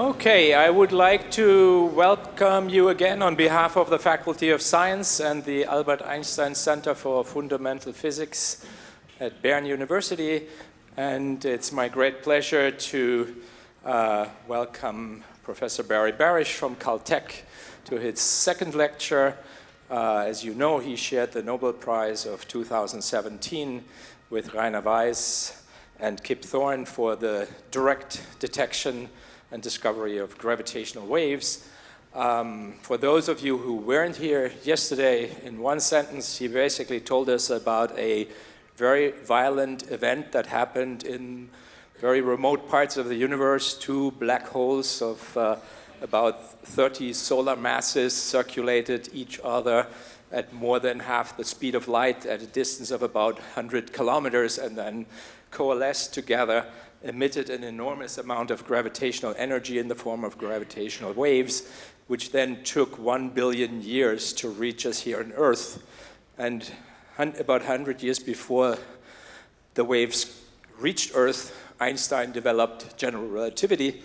Okay, I would like to welcome you again on behalf of the Faculty of Science and the Albert Einstein Center for Fundamental Physics at Bern University. And it's my great pleasure to uh, welcome Professor Barry Barish from Caltech to his second lecture. Uh, as you know, he shared the Nobel Prize of 2017 with Rainer Weiss and Kip Thorne for the direct detection and discovery of gravitational waves. Um, for those of you who weren't here yesterday, in one sentence, he basically told us about a very violent event that happened in very remote parts of the universe, two black holes of uh, about 30 solar masses circulated each other at more than half the speed of light at a distance of about 100 kilometers and then coalesced together emitted an enormous amount of gravitational energy in the form of gravitational waves, which then took one billion years to reach us here on Earth. And about 100 years before the waves reached Earth, Einstein developed general relativity,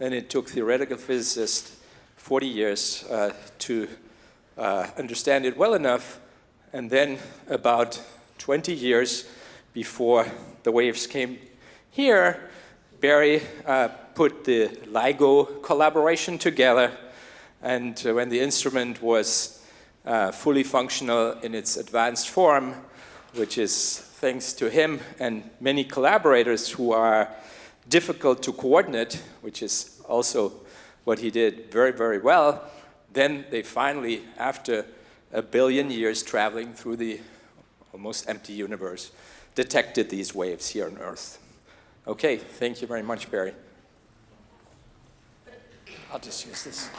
and it took theoretical physicists 40 years uh, to uh, understand it well enough, and then about 20 years before the waves came here, Barry uh, put the LIGO collaboration together, and uh, when the instrument was uh, fully functional in its advanced form, which is thanks to him and many collaborators who are difficult to coordinate, which is also what he did very, very well, then they finally, after a billion years traveling through the almost empty universe, detected these waves here on Earth. Okay, thank you very much, Barry. I'll just use this.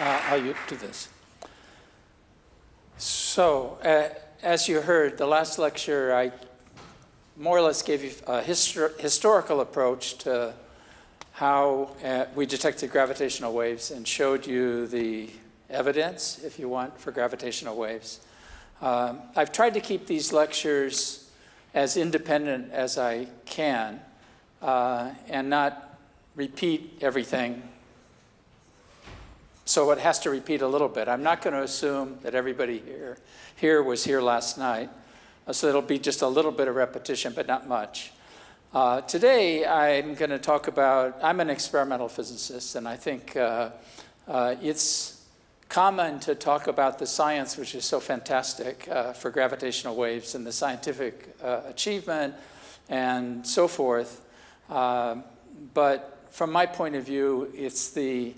Uh, I'll do this. So, uh, as you heard, the last lecture, I more or less gave you a histor historical approach to how uh, we detected gravitational waves and showed you the evidence, if you want, for gravitational waves. Um, I've tried to keep these lectures as independent as I can uh, and not repeat everything. So it has to repeat a little bit. I'm not going to assume that everybody here, here was here last night. So it'll be just a little bit of repetition, but not much. Uh, today, I'm going to talk about, I'm an experimental physicist, and I think uh, uh, it's common to talk about the science, which is so fantastic uh, for gravitational waves and the scientific uh, achievement and so forth. Uh, but from my point of view, it's the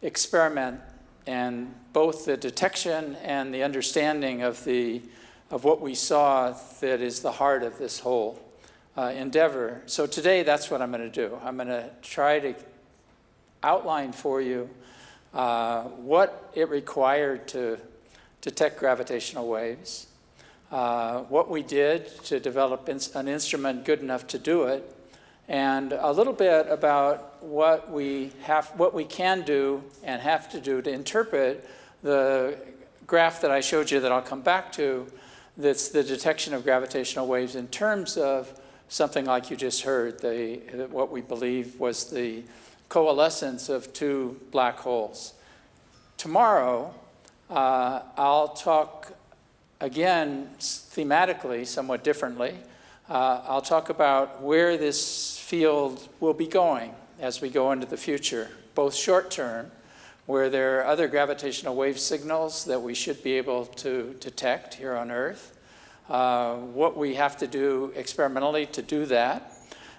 experiment and both the detection and the understanding of, the, of what we saw that is the heart of this whole uh, endeavor. So today, that's what I'm going to do. I'm going to try to outline for you uh, what it required to detect gravitational waves, uh, what we did to develop an instrument good enough to do it, and a little bit about what we have, what we can do and have to do to interpret the graph that I showed you that I'll come back to that's the detection of gravitational waves in terms of something like you just heard, the, what we believe was the coalescence of two black holes. Tomorrow, uh, I'll talk again thematically, somewhat differently. Uh, I'll talk about where this field will be going as we go into the future, both short term, where there are other gravitational wave signals that we should be able to detect here on Earth, uh, what we have to do experimentally to do that.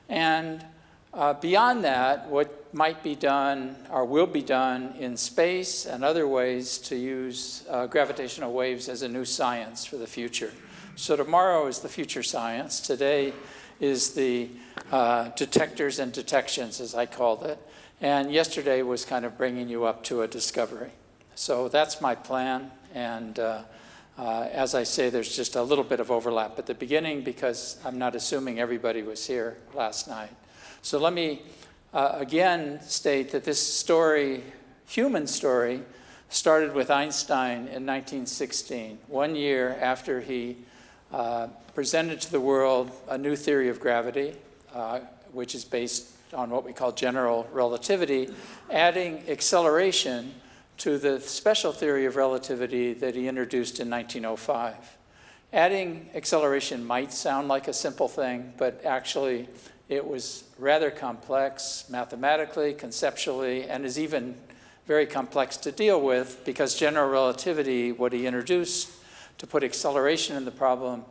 And uh, beyond that, what might be done or will be done in space and other ways to use uh, gravitational waves as a new science for the future. So tomorrow is the future science. Today is the uh, detectors and detections, as I called it. And yesterday was kind of bringing you up to a discovery. So that's my plan. And uh, as I say, there's just a little bit of overlap at the beginning because I'm not assuming everybody was here last night. So let me uh, again state that this story, human story, started with Einstein in 1916, one year after he uh, presented to the world a new theory of gravity, uh, which is based on what we call general relativity, adding acceleration to the special theory of relativity that he introduced in 1905. Adding acceleration might sound like a simple thing, but actually it was rather complex mathematically, conceptually, and is even very complex to deal with because general relativity, what he introduced to put acceleration in the problem,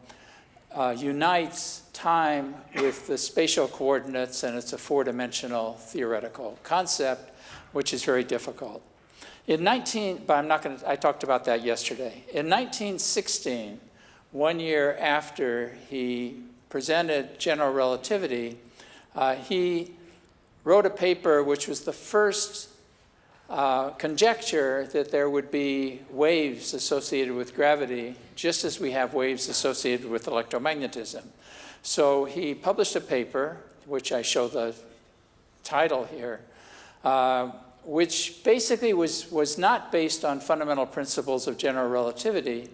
uh, unites time with the spatial coordinates and it's a four-dimensional theoretical concept, which is very difficult. In 19, but I'm not going to, I talked about that yesterday. In 1916, one year after he presented general relativity, uh, he wrote a paper which was the first uh, conjecture that there would be waves associated with gravity, just as we have waves associated with electromagnetism. So he published a paper, which I show the title here, uh, which basically was, was not based on fundamental principles of general relativity,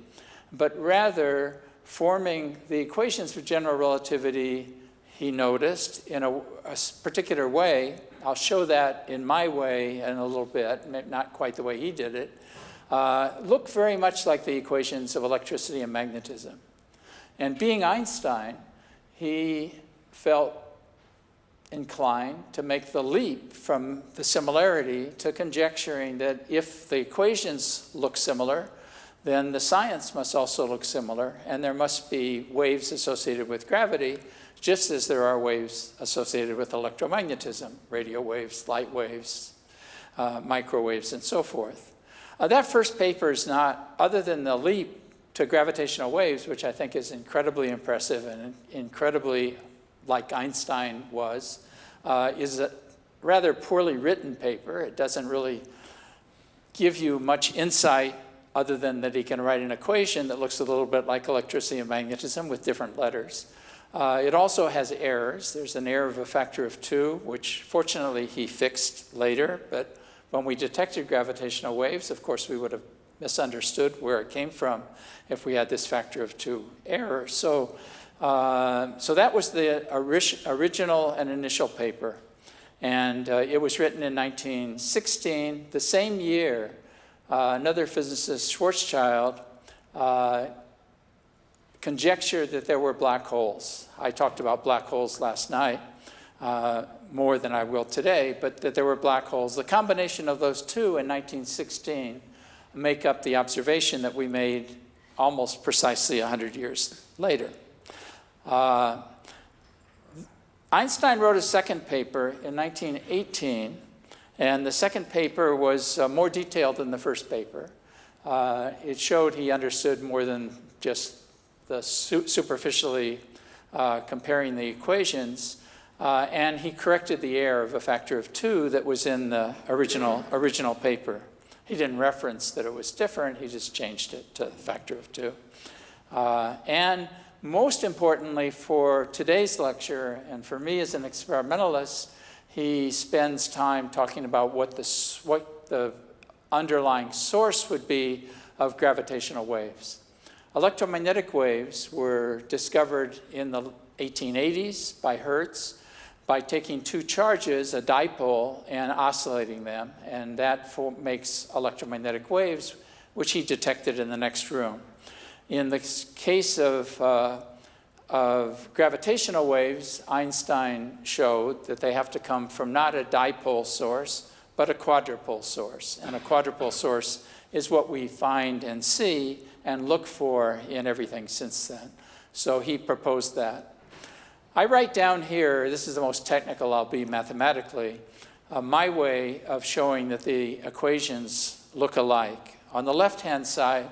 but rather forming the equations for general relativity he noticed in a, a particular way I'll show that in my way in a little bit, not quite the way he did it, uh, look very much like the equations of electricity and magnetism. And being Einstein, he felt inclined to make the leap from the similarity to conjecturing that if the equations look similar, then the science must also look similar, and there must be waves associated with gravity just as there are waves associated with electromagnetism, radio waves, light waves, uh, microwaves, and so forth. Uh, that first paper is not, other than the leap to gravitational waves, which I think is incredibly impressive and incredibly like Einstein was, uh, is a rather poorly written paper. It doesn't really give you much insight other than that he can write an equation that looks a little bit like electricity and magnetism with different letters. Uh, it also has errors. There's an error of a factor of two, which fortunately he fixed later. But when we detected gravitational waves, of course, we would have misunderstood where it came from if we had this factor of two error. So, uh, so that was the ori original and initial paper. And uh, it was written in 1916. The same year, uh, another physicist, Schwarzschild, uh, conjecture that there were black holes. I talked about black holes last night uh, more than I will today, but that there were black holes. The combination of those two in 1916 make up the observation that we made almost precisely 100 years later. Uh, Einstein wrote a second paper in 1918, and the second paper was uh, more detailed than the first paper. Uh, it showed he understood more than just the su superficially uh, comparing the equations, uh, and he corrected the error of a factor of two that was in the original, original paper. He didn't reference that it was different, he just changed it to a factor of two. Uh, and most importantly for today's lecture, and for me as an experimentalist, he spends time talking about what the, what the underlying source would be of gravitational waves. Electromagnetic waves were discovered in the 1880s by Hertz by taking two charges, a dipole, and oscillating them. And that makes electromagnetic waves, which he detected in the next room. In the case of, uh, of gravitational waves, Einstein showed that they have to come from not a dipole source, but a quadrupole source. And a quadrupole source is what we find and see and look for in everything since then. So he proposed that. I write down here, this is the most technical I'll be mathematically, uh, my way of showing that the equations look alike. On the left-hand side,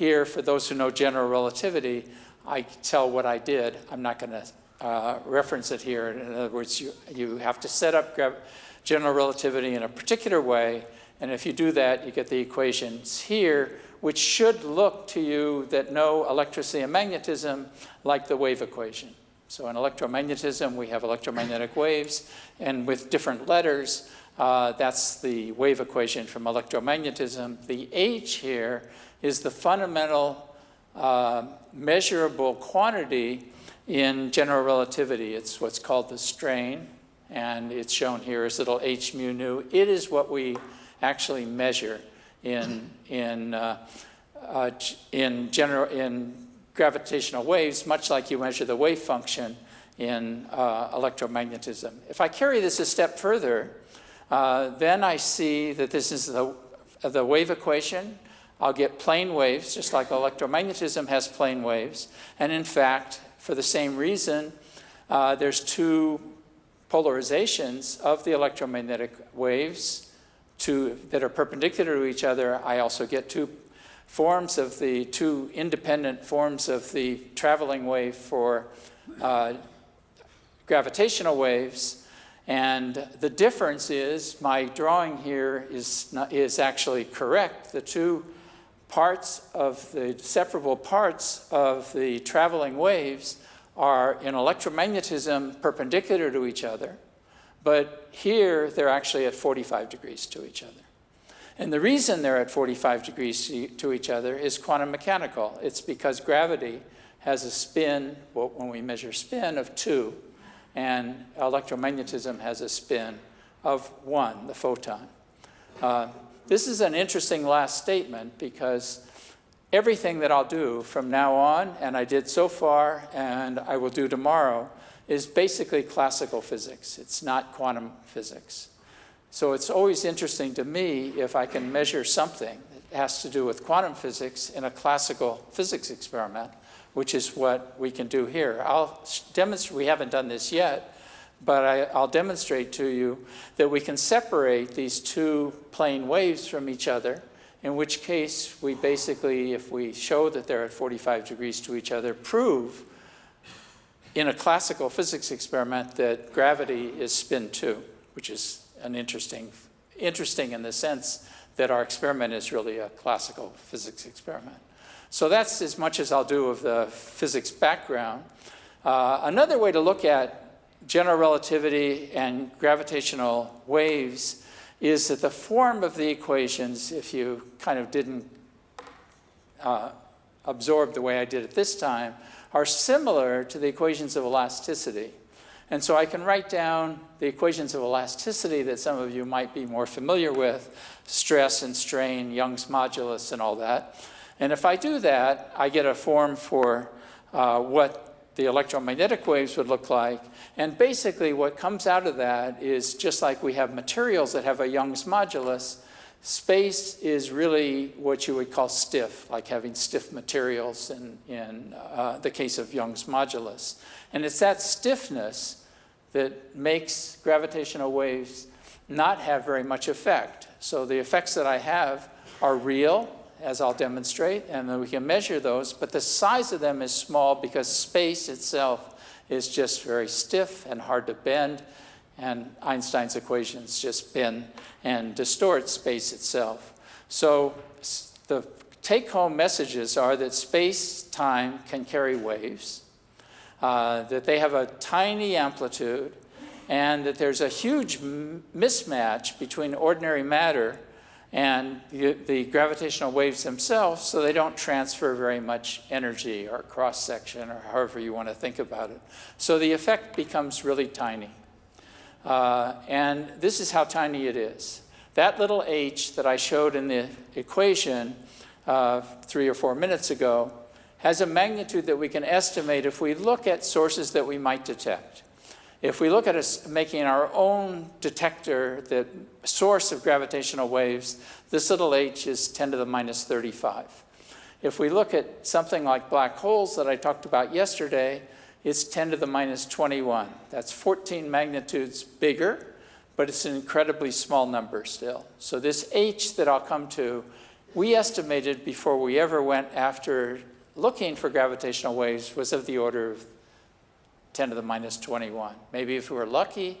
here, for those who know general relativity, I tell what I did. I'm not going to uh, reference it here. In other words, you, you have to set up general relativity in a particular way, and if you do that, you get the equations here, which should look to you that know electricity and magnetism like the wave equation. So in electromagnetism, we have electromagnetic waves, and with different letters, Uh, that's the wave equation from electromagnetism. The H here is the fundamental uh, measurable quantity in general relativity. It's what's called the strain, and it's shown here as little h mu nu. It is what we actually measure in, in, uh, uh, in, general, in gravitational waves, much like you measure the wave function in uh, electromagnetism. If I carry this a step further, uh, then I see that this is the, the wave equation. I'll get plane waves, just like electromagnetism has plane waves. And in fact, for the same reason, uh, there's two polarizations of the electromagnetic waves that are perpendicular to each other. I also get two forms of the two independent forms of the traveling wave for uh, gravitational waves. And the difference is my drawing here is, not, is actually correct. The two parts of the separable parts of the traveling waves are in electromagnetism perpendicular to each other, but here they're actually at 45 degrees to each other. And the reason they're at 45 degrees to each other is quantum mechanical. It's because gravity has a spin, well, when we measure spin, of 2, and electromagnetism has a spin of 1, the photon. Uh, this is an interesting last statement because everything that I'll do from now on, and I did so far, and I will do tomorrow, is basically classical physics. It's not quantum physics. So it's always interesting to me if I can measure something that has to do with quantum physics in a classical physics experiment, which is what we can do here. I'll demonstrate, we haven't done this yet, but I, will demonstrate to you that we can separate these two plane waves from each other, in which case we basically, if we show that they're at 45 degrees to each other, prove in a classical physics experiment that gravity is spin 2, which is an interesting, interesting in the sense that our experiment is really a classical physics experiment. So that's as much as I'll do of the physics background. Uh, another way to look at general relativity and gravitational waves is that the form of the equations, if you kind of didn't uh, absorb the way I did it this time, are similar to the equations of elasticity. And so I can write down the equations of elasticity that some of you might be more familiar with, stress and strain, Young's modulus and all that. And if I do that, I get a form for uh, what the electromagnetic waves would look like. And basically what comes out of that is just like we have materials that have a Young's modulus, space is really what you would call stiff, like having stiff materials in, in uh, the case of Young's modulus. And it's that stiffness that makes gravitational waves not have very much effect. So the effects that I have are real, as I'll demonstrate, and then we can measure those, but the size of them is small because space itself is just very stiff and hard to bend, and Einstein's equations just bend and distort space itself. So the take-home messages are that space-time can carry waves, uh, that they have a tiny amplitude, and that there's a huge mismatch between ordinary matter and the, the, gravitational waves themselves, so they don't transfer very much energy or cross-section or however you want to think about it. So the effect becomes really tiny. Uh, and this is how tiny it is. That little h that I showed in the equation uh, three or four minutes ago has a magnitude that we can estimate if we look at sources that we might detect. If we look at us making our own detector, the source of gravitational waves, this little h is 10 to the minus 35. If we look at something like black holes that I talked about yesterday, it's 10 to the minus 21. That's 14 magnitudes bigger, but it's an incredibly small number still. So this h that I'll come to, we estimated before we ever went after looking for gravitational waves was of the order of 10 to the minus 21. Maybe if we were lucky,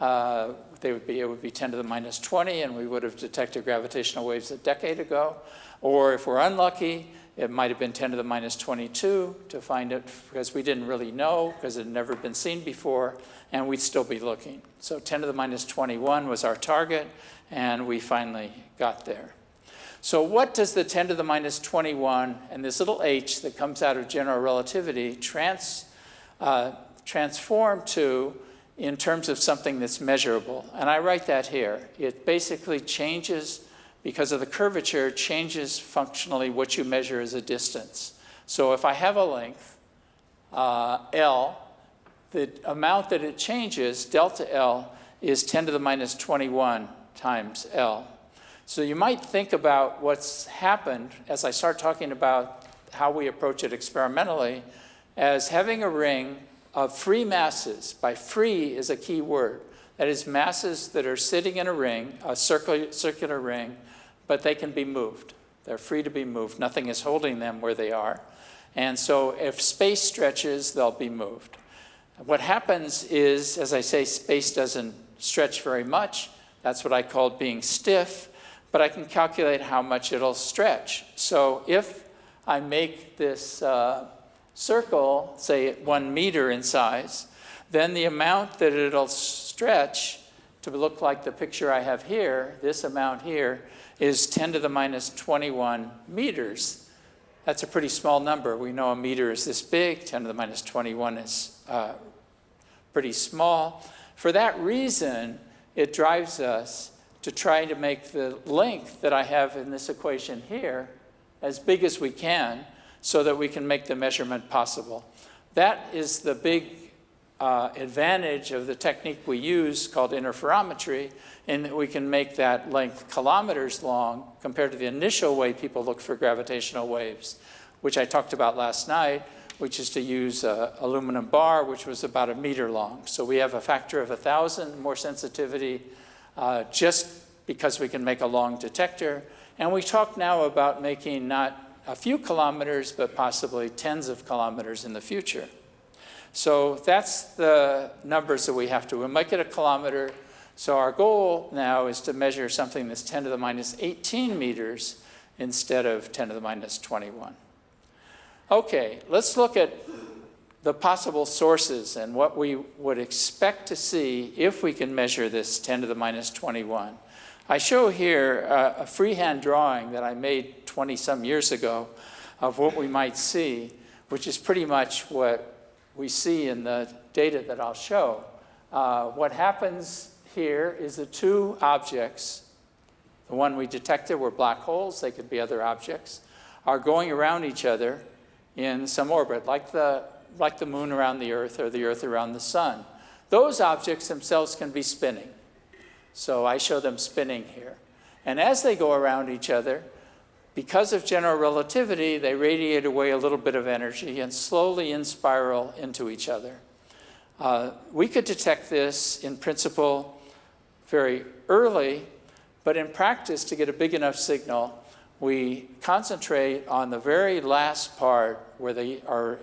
uh, they would be, it would be 10 to the minus 20 and we would have detected gravitational waves a decade ago. Or if we're unlucky, It might have been 10 to the minus 22 to find it because we didn't really know because it had never been seen before, and we'd still be looking. So 10 to the minus 21 was our target, and we finally got there. So what does the 10 to the minus 21 and this little h that comes out of general relativity trans, uh, transform to in terms of something that's measurable? And I write that here. It basically changes because of the curvature, changes functionally what you measure as a distance. So if I have a length, uh, L, the amount that it changes, delta L, is 10 to the minus 21 times L. So you might think about what's happened as I start talking about how we approach it experimentally as having a ring of free masses. By free is a key word. That is masses that are sitting in a ring, a circular, circular ring, but they can be moved. They're free to be moved. Nothing is holding them where they are. And so if space stretches, they'll be moved. What happens is, as I say, space doesn't stretch very much. That's what I call being stiff, but I can calculate how much it'll stretch. So if I make this uh, circle, say one meter in size, then the amount that it'll stretch to look like the picture I have here, this amount here, is 10 to the minus 21 meters. That's a pretty small number. We know a meter is this big, 10 to the minus 21 is uh, pretty small. For that reason, it drives us to try to make the length that I have in this equation here as big as we can so that we can make the measurement possible. That is the big uh, advantage of the technique we use called interferometry in that we can make that length kilometers long compared to the initial way people look for gravitational waves, which I talked about last night, which is to use a aluminum bar, which was about a meter long. So we have a factor of a 1,000 more sensitivity uh, just because we can make a long detector. And we talk now about making not a few kilometers, but possibly tens of kilometers in the future. So that's the numbers that we have to. We might get a kilometer. So our goal now is to measure something that's 10 to the minus 18 meters instead of 10 to the minus 21. Okay, let's look at the possible sources and what we would expect to see if we can measure this 10 to the minus 21. I show here uh, a freehand drawing that I made 20 some years ago of what we might see, which is pretty much what we see in the data that I'll show. Uh, what happens here is the two objects, the one we detected were black holes, they could be other objects, are going around each other in some orbit, like the, like the moon around the Earth or the Earth around the sun. Those objects themselves can be spinning. So I show them spinning here. And as they go around each other, because of general relativity, they radiate away a little bit of energy and slowly in spiral into each other. Uh, we could detect this in principle very early, but in practice, to get a big enough signal, we concentrate on the very last part where they are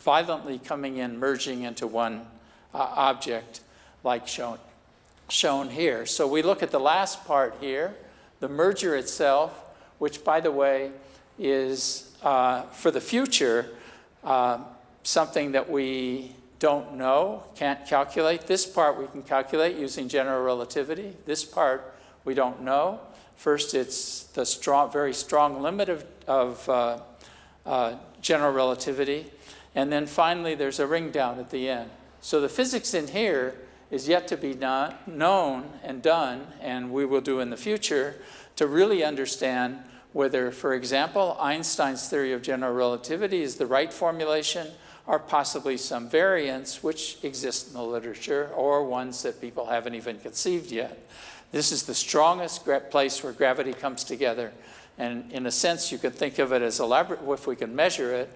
violently coming in, merging into one uh, object like shown, shown here. So we look at the last part here, the merger itself, which, by the way, is uh, for the future uh, something that we don't know, can't calculate. This part we can calculate using general relativity. This part we don't know. First, it's the strong, very strong limit of, of uh, uh, general relativity. And then finally, there's a ring down at the end. So the physics in here is yet to be known and done, and we will do in the future, to really understand whether, for example, Einstein's theory of general relativity is the right formulation or possibly some variants which exist in the literature or ones that people haven't even conceived yet. This is the strongest place where gravity comes together. And in a sense, you could think of it as a laboratory, if we can measure it,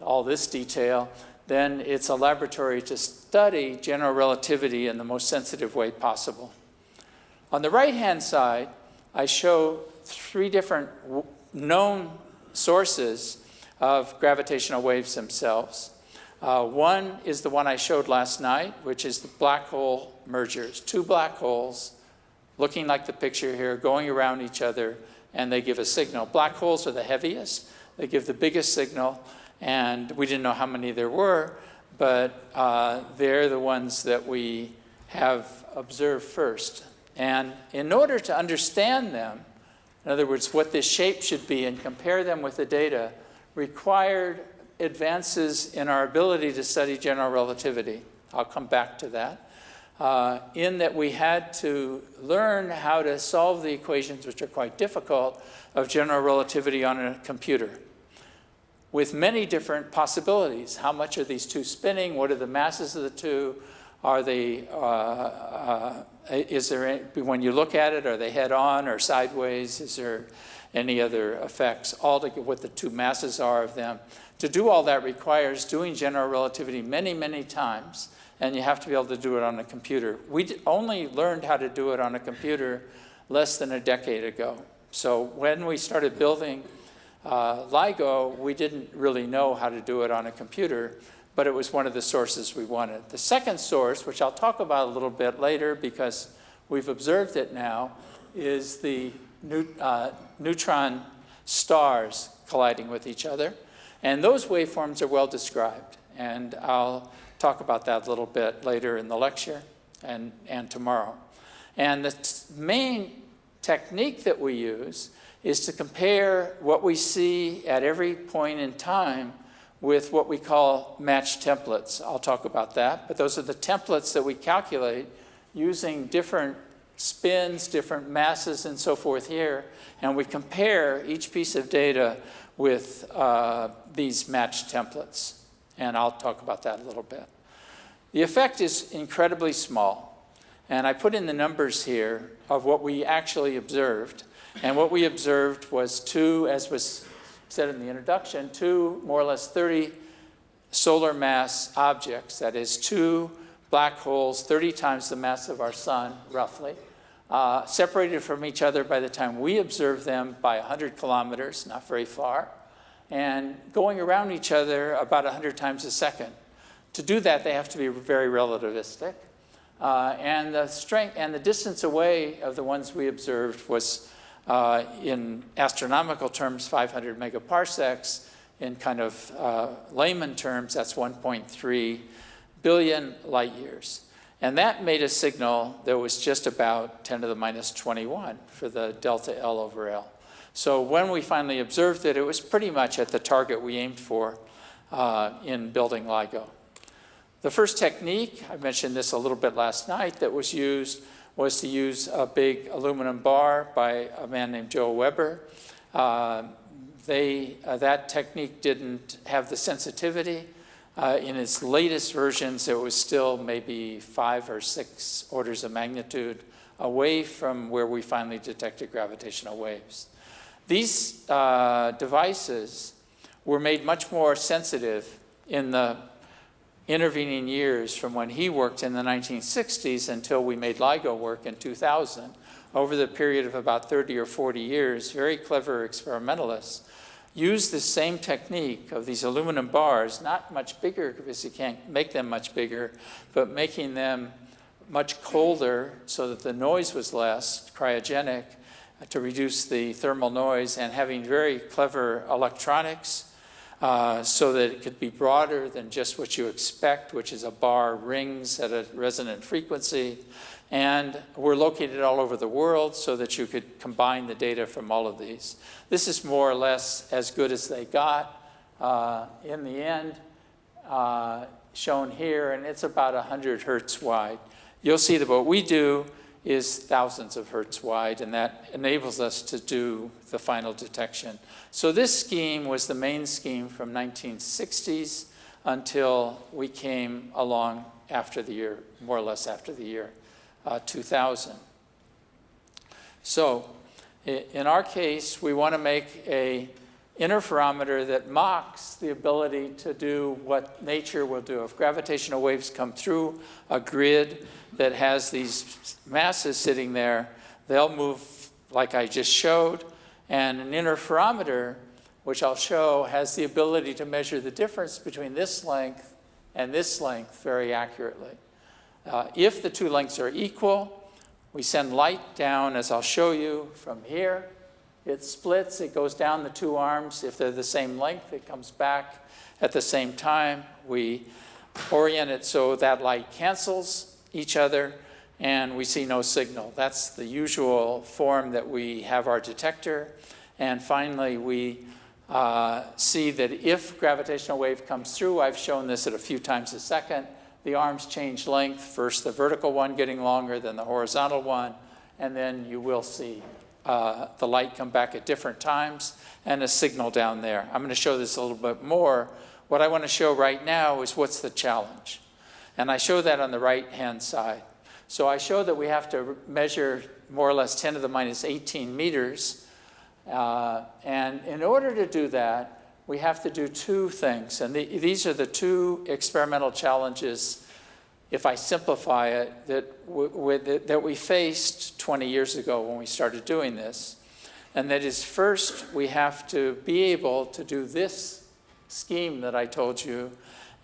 all this detail, then it's a laboratory to study general relativity in the most sensitive way possible. On the right-hand side, I show three different known sources of gravitational waves themselves. Uh, one is the one I showed last night, which is the black hole mergers. Two black holes looking like the picture here, going around each other, and they give a signal. Black holes are the heaviest. They give the biggest signal, and we didn't know how many there were, but uh, they're the ones that we have observed first. And in order to understand them, in other words, what this shape should be and compare them with the data, required advances in our ability to study general relativity. I'll come back to that. Uh, in that we had to learn how to solve the equations, which are quite difficult, of general relativity on a computer with many different possibilities. How much are these two spinning? What are the masses of the two? Are they, uh, uh, is there, any, when you look at it, are they head on or sideways? Is there any other effects? All to what the two masses are of them. To do all that requires doing general relativity many, many times, and you have to be able to do it on a computer. We only learned how to do it on a computer less than a decade ago. So when we started building uh, LIGO, we didn't really know how to do it on a computer, but it was one of the sources we wanted. The second source, which I'll talk about a little bit later because we've observed it now, is the uh, neutron stars colliding with each other. And those waveforms are well described. And I'll talk about that a little bit later in the lecture and, and tomorrow. And the main technique that we use is to compare what we see at every point in time with what we call matched templates. I'll talk about that, but those are the templates that we calculate using different spins, different masses, and so forth here, and we compare each piece of data with uh, these matched templates. And I'll talk about that a little bit. The effect is incredibly small, and I put in the numbers here of what we actually observed. And what we observed was two, as was said in the introduction, two more or less 30 solar mass objects, that is two black holes 30 times the mass of our sun, roughly, uh, separated from each other by the time we observed them by 100 kilometers, not very far, and going around each other about 100 times a second. To do that, they have to be very relativistic. Uh, and the strength and the distance away of the ones we observed was uh, in astronomical terms 500 megaparsecs. In kind of uh, layman terms, that's 1.3 billion light years. And that made a signal that was just about 10 to the minus 21 for the delta L over L. So when we finally observed it, it was pretty much at the target we aimed for uh, in building LIGO. The first technique, I mentioned this a little bit last night, that was used was to use a big aluminum bar by a man named Joe Weber. Uh, they, uh, that technique didn't have the sensitivity. Uh, in its latest versions, it was still maybe five or six orders of magnitude away from where we finally detected gravitational waves. These uh, devices were made much more sensitive in the intervening years from when he worked in the 1960s until we made LIGO work in 2000, over the period of about 30 or 40 years, very clever experimentalists used the same technique of these aluminum bars, not much bigger because you can't make them much bigger, but making them much colder so that the noise was less, cryogenic, to reduce the thermal noise, and having very clever electronics uh, so that it could be broader than just what you expect, which is a bar rings at a resonant frequency. And we're located all over the world so that you could combine the data from all of these. This is more or less as good as they got uh, in the end, uh, shown here, and it's about 100 hertz wide. You'll see that what we do is thousands of hertz wide, and that enables us to do the final detection. So this scheme was the main scheme from 1960s until we came along after the year, more or less after the year uh, 2000. So in our case, we want to make a interferometer that mocks the ability to do what nature will do. If gravitational waves come through a grid that has these masses sitting there, they'll move like I just showed, and an interferometer, which I'll show, has the ability to measure the difference between this length and this length very accurately. Uh, if the two lengths are equal, we send light down, as I'll show you, from here It splits, it goes down the two arms. If they're the same length, it comes back at the same time. We orient it so that light cancels each other and we see no signal. That's the usual form that we have our detector. And finally, we uh, see that if gravitational wave comes through, I've shown this at a few times a second, the arms change length, first the vertical one getting longer, then the horizontal one, and then you will see uh, the light come back at different times and a signal down there. I'm going to show this a little bit more. What I want to show right now is what's the challenge. And I show that on the right-hand side. So I show that we have to measure more or less 10 to the minus 18 meters. Uh, and in order to do that, we have to do two things. And the, these are the two experimental challenges, if I simplify it, that, that we faced 20 years ago when we started doing this. And that is first, we have to be able to do this scheme that I told you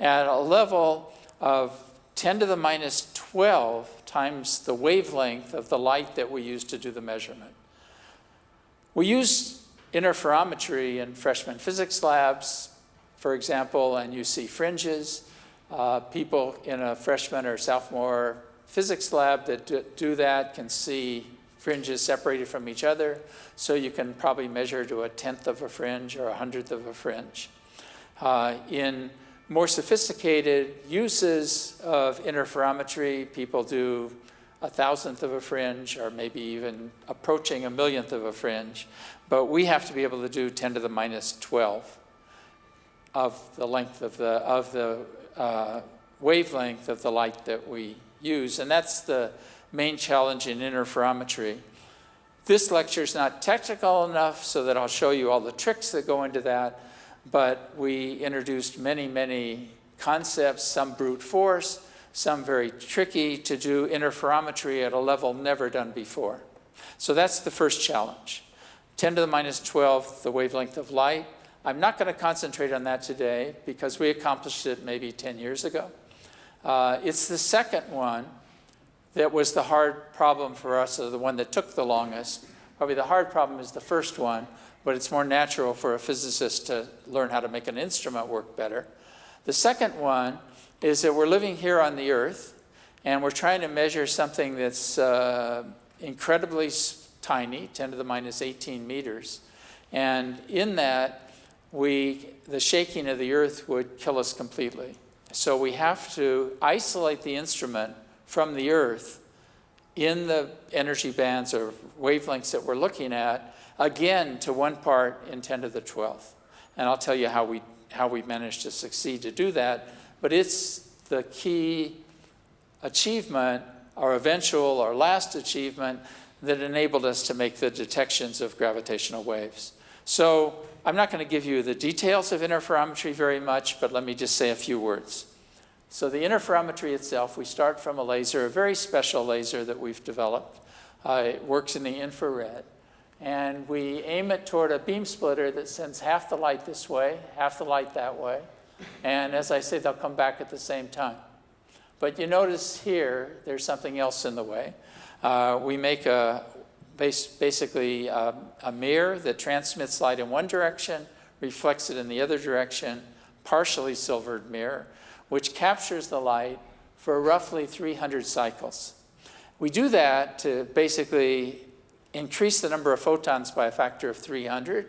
at a level of 10 to the minus 12 times the wavelength of the light that we use to do the measurement. We use interferometry in freshman physics labs, for example, and you see fringes. Uh, people in a freshman or sophomore physics lab that do that can see fringes separated from each other, so you can probably measure to a tenth of a fringe or a hundredth of a fringe. Uh, in more sophisticated uses of interferometry, people do a thousandth of a fringe or maybe even approaching a millionth of a fringe. But we have to be able to do 10 to the minus 12 of the length of the, of the uh, wavelength of the light that we use. And that's the main challenge in interferometry. This lecture is not technical enough so that I'll show you all the tricks that go into that but we introduced many, many concepts, some brute force, some very tricky to do interferometry at a level never done before. So that's the first challenge. 10 to the minus 12, the wavelength of light. I'm not going to concentrate on that today because we accomplished it maybe 10 years ago. Uh, it's the second one that was the hard problem for us, or the one that took the longest. Probably the hard problem is the first one, but it's more natural for a physicist to learn how to make an instrument work better. The second one is that we're living here on the Earth, and we're trying to measure something that's uh, incredibly tiny, 10 to the minus 18 meters. And in that, we, the shaking of the Earth would kill us completely. So we have to isolate the instrument from the Earth in the energy bands or wavelengths that we're looking at again to one part in 10 to the 12th. And I'll tell you how we, how we managed to succeed to do that. But it's the key achievement, our eventual, our last achievement, that enabled us to make the detections of gravitational waves. So I'm not going to give you the details of interferometry very much, but let me just say a few words. So the interferometry itself, we start from a laser, a very special laser that we've developed. Uh, it works in the infrared. And we aim it toward a beam splitter that sends half the light this way, half the light that way. And as I say, they'll come back at the same time. But you notice here, there's something else in the way. Uh, we make a, base, basically a, um, a mirror that transmits light in one direction, reflects it in the other direction, partially silvered mirror, which captures the light for roughly 300 cycles. We do that to basically increase the number of photons by a factor of 300.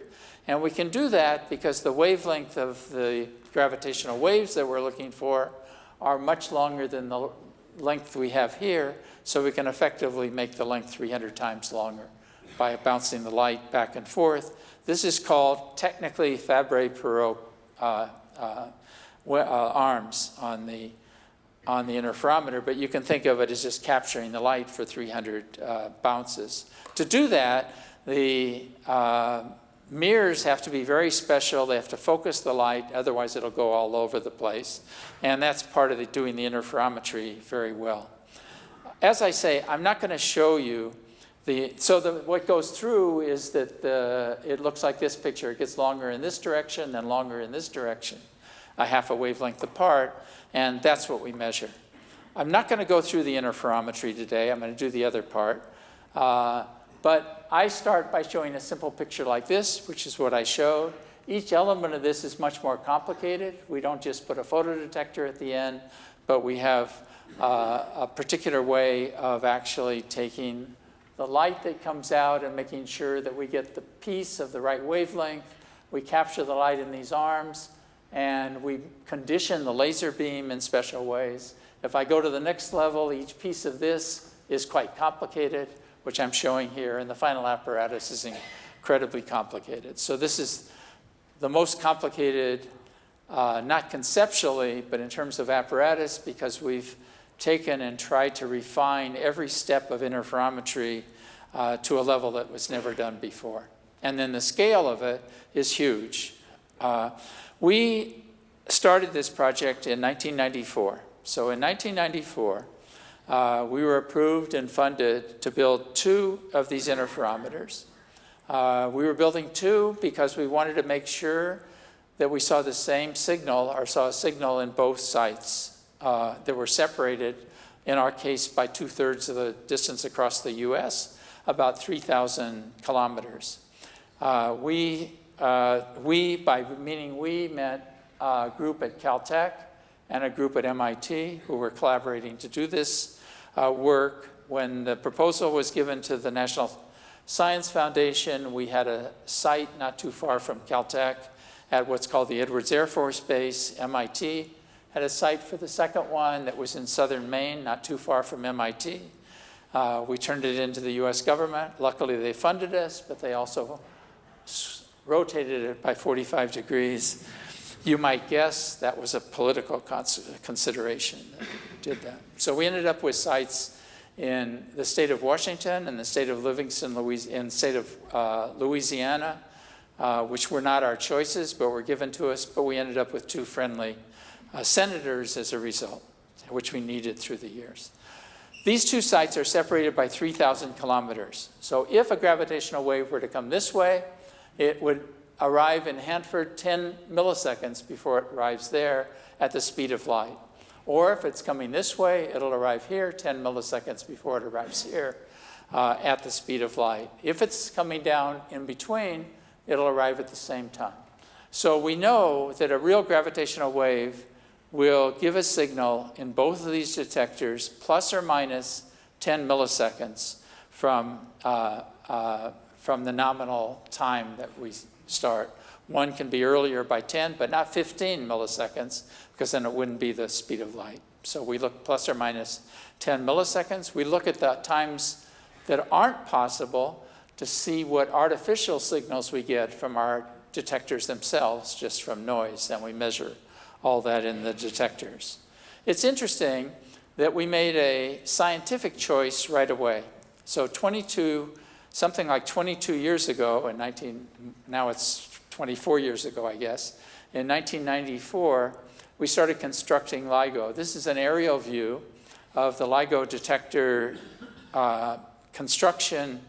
And we can do that because the wavelength of the gravitational waves that we're looking for are much longer than the length we have here, so we can effectively make the length 300 times longer by bouncing the light back and forth. This is called technically Fabry-Perot uh, uh, uh, arms on the on the interferometer, but you can think of it as just capturing the light for 300 uh, bounces. To do that, the uh, mirrors have to be very special. They have to focus the light, otherwise it'll go all over the place. And that's part of the, doing the interferometry very well. As I say, I'm not going to show you the, so the, what goes through is that the, it looks like this picture. It gets longer in this direction, then longer in this direction, a half a wavelength apart. And that's what we measure. I'm not going to go through the interferometry today. I'm going to do the other part. Uh, but I start by showing a simple picture like this, which is what I showed. Each element of this is much more complicated. We don't just put a photodetector at the end, but we have uh, a particular way of actually taking the light that comes out and making sure that we get the piece of the right wavelength. We capture the light in these arms, and we condition the laser beam in special ways. If I go to the next level, each piece of this is quite complicated, which I'm showing here, and the final apparatus is incredibly complicated. So this is the most complicated, uh, not conceptually, but in terms of apparatus, because we've taken and tried to refine every step of interferometry uh, to a level that was never done before. And then the scale of it is huge. Uh, we started this project in 1994. So in 1994, uh, we were approved and funded to build two of these interferometers. Uh, we were building two because we wanted to make sure that we saw the same signal or saw a signal in both sites uh, that were separated, in our case, by two-thirds of the distance across the U.S., about 3,000 kilometers. Uh, we, uh, we, by meaning we, meant a group at Caltech and a group at MIT who were collaborating to do this uh, work. When the proposal was given to the National Science Foundation, we had a site not too far from Caltech at what's called the Edwards Air Force Base, MIT, had a site for the second one that was in southern Maine, not too far from MIT. Uh, we turned it into the US government. Luckily, they funded us, but they also rotated it by 45 degrees. You might guess that was a political consideration that did that. So we ended up with sites in the state of Washington and the state of Livingston, Louisiana, state of uh, Louisiana, uh, which were not our choices, but were given to us, but we ended up with two friendly uh, senators as a result, which we needed through the years. These two sites are separated by 3,000 kilometers. So if a gravitational wave were to come this way, it would arrive in Hanford 10 milliseconds before it arrives there at the speed of light. Or if it's coming this way, it'll arrive here 10 milliseconds before it arrives here uh, at the speed of light. If it's coming down in between, it'll arrive at the same time. So we know that a real gravitational wave will give a signal in both of these detectors plus or minus 10 milliseconds from, uh, uh, from the nominal time that we start. One can be earlier by 10, but not 15 milliseconds, because then it wouldn't be the speed of light. So we look plus or minus 10 milliseconds. We look at the times that aren't possible to see what artificial signals we get from our detectors themselves, just from noise, and we measure all that in the detectors. It's interesting that we made a scientific choice right away. So 22, something like 22 years ago, in 19, now it's 24 years ago, I guess, in 1994, we started constructing LIGO. This is an aerial view of the LIGO detector uh, construction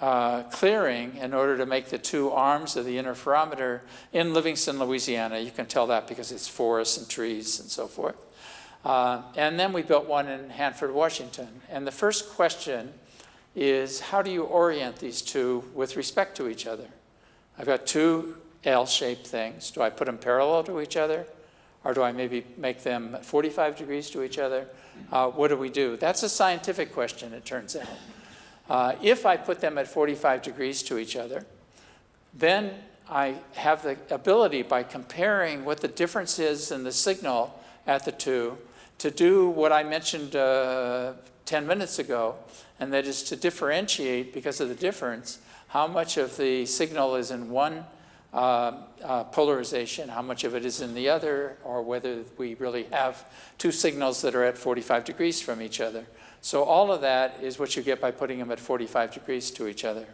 uh, clearing in order to make the two arms of the interferometer in Livingston, Louisiana. You can tell that because it's forests and trees and so forth. Uh, and then we built one in Hanford, Washington. And the first question is how do you orient these two with respect to each other? I've got two L-shaped things. Do I put them parallel to each other? Or do I maybe make them 45 degrees to each other? Uh, what do we do? That's a scientific question, it turns out. Uh, if I put them at 45 degrees to each other, then I have the ability by comparing what the difference is in the signal at the two to do what I mentioned uh, 10 minutes ago, and that is to differentiate, because of the difference, how much of the signal is in one uh, uh, polarization, how much of it is in the other, or whether we really have two signals that are at 45 degrees from each other. So all of that is what you get by putting them at 45 degrees to each other.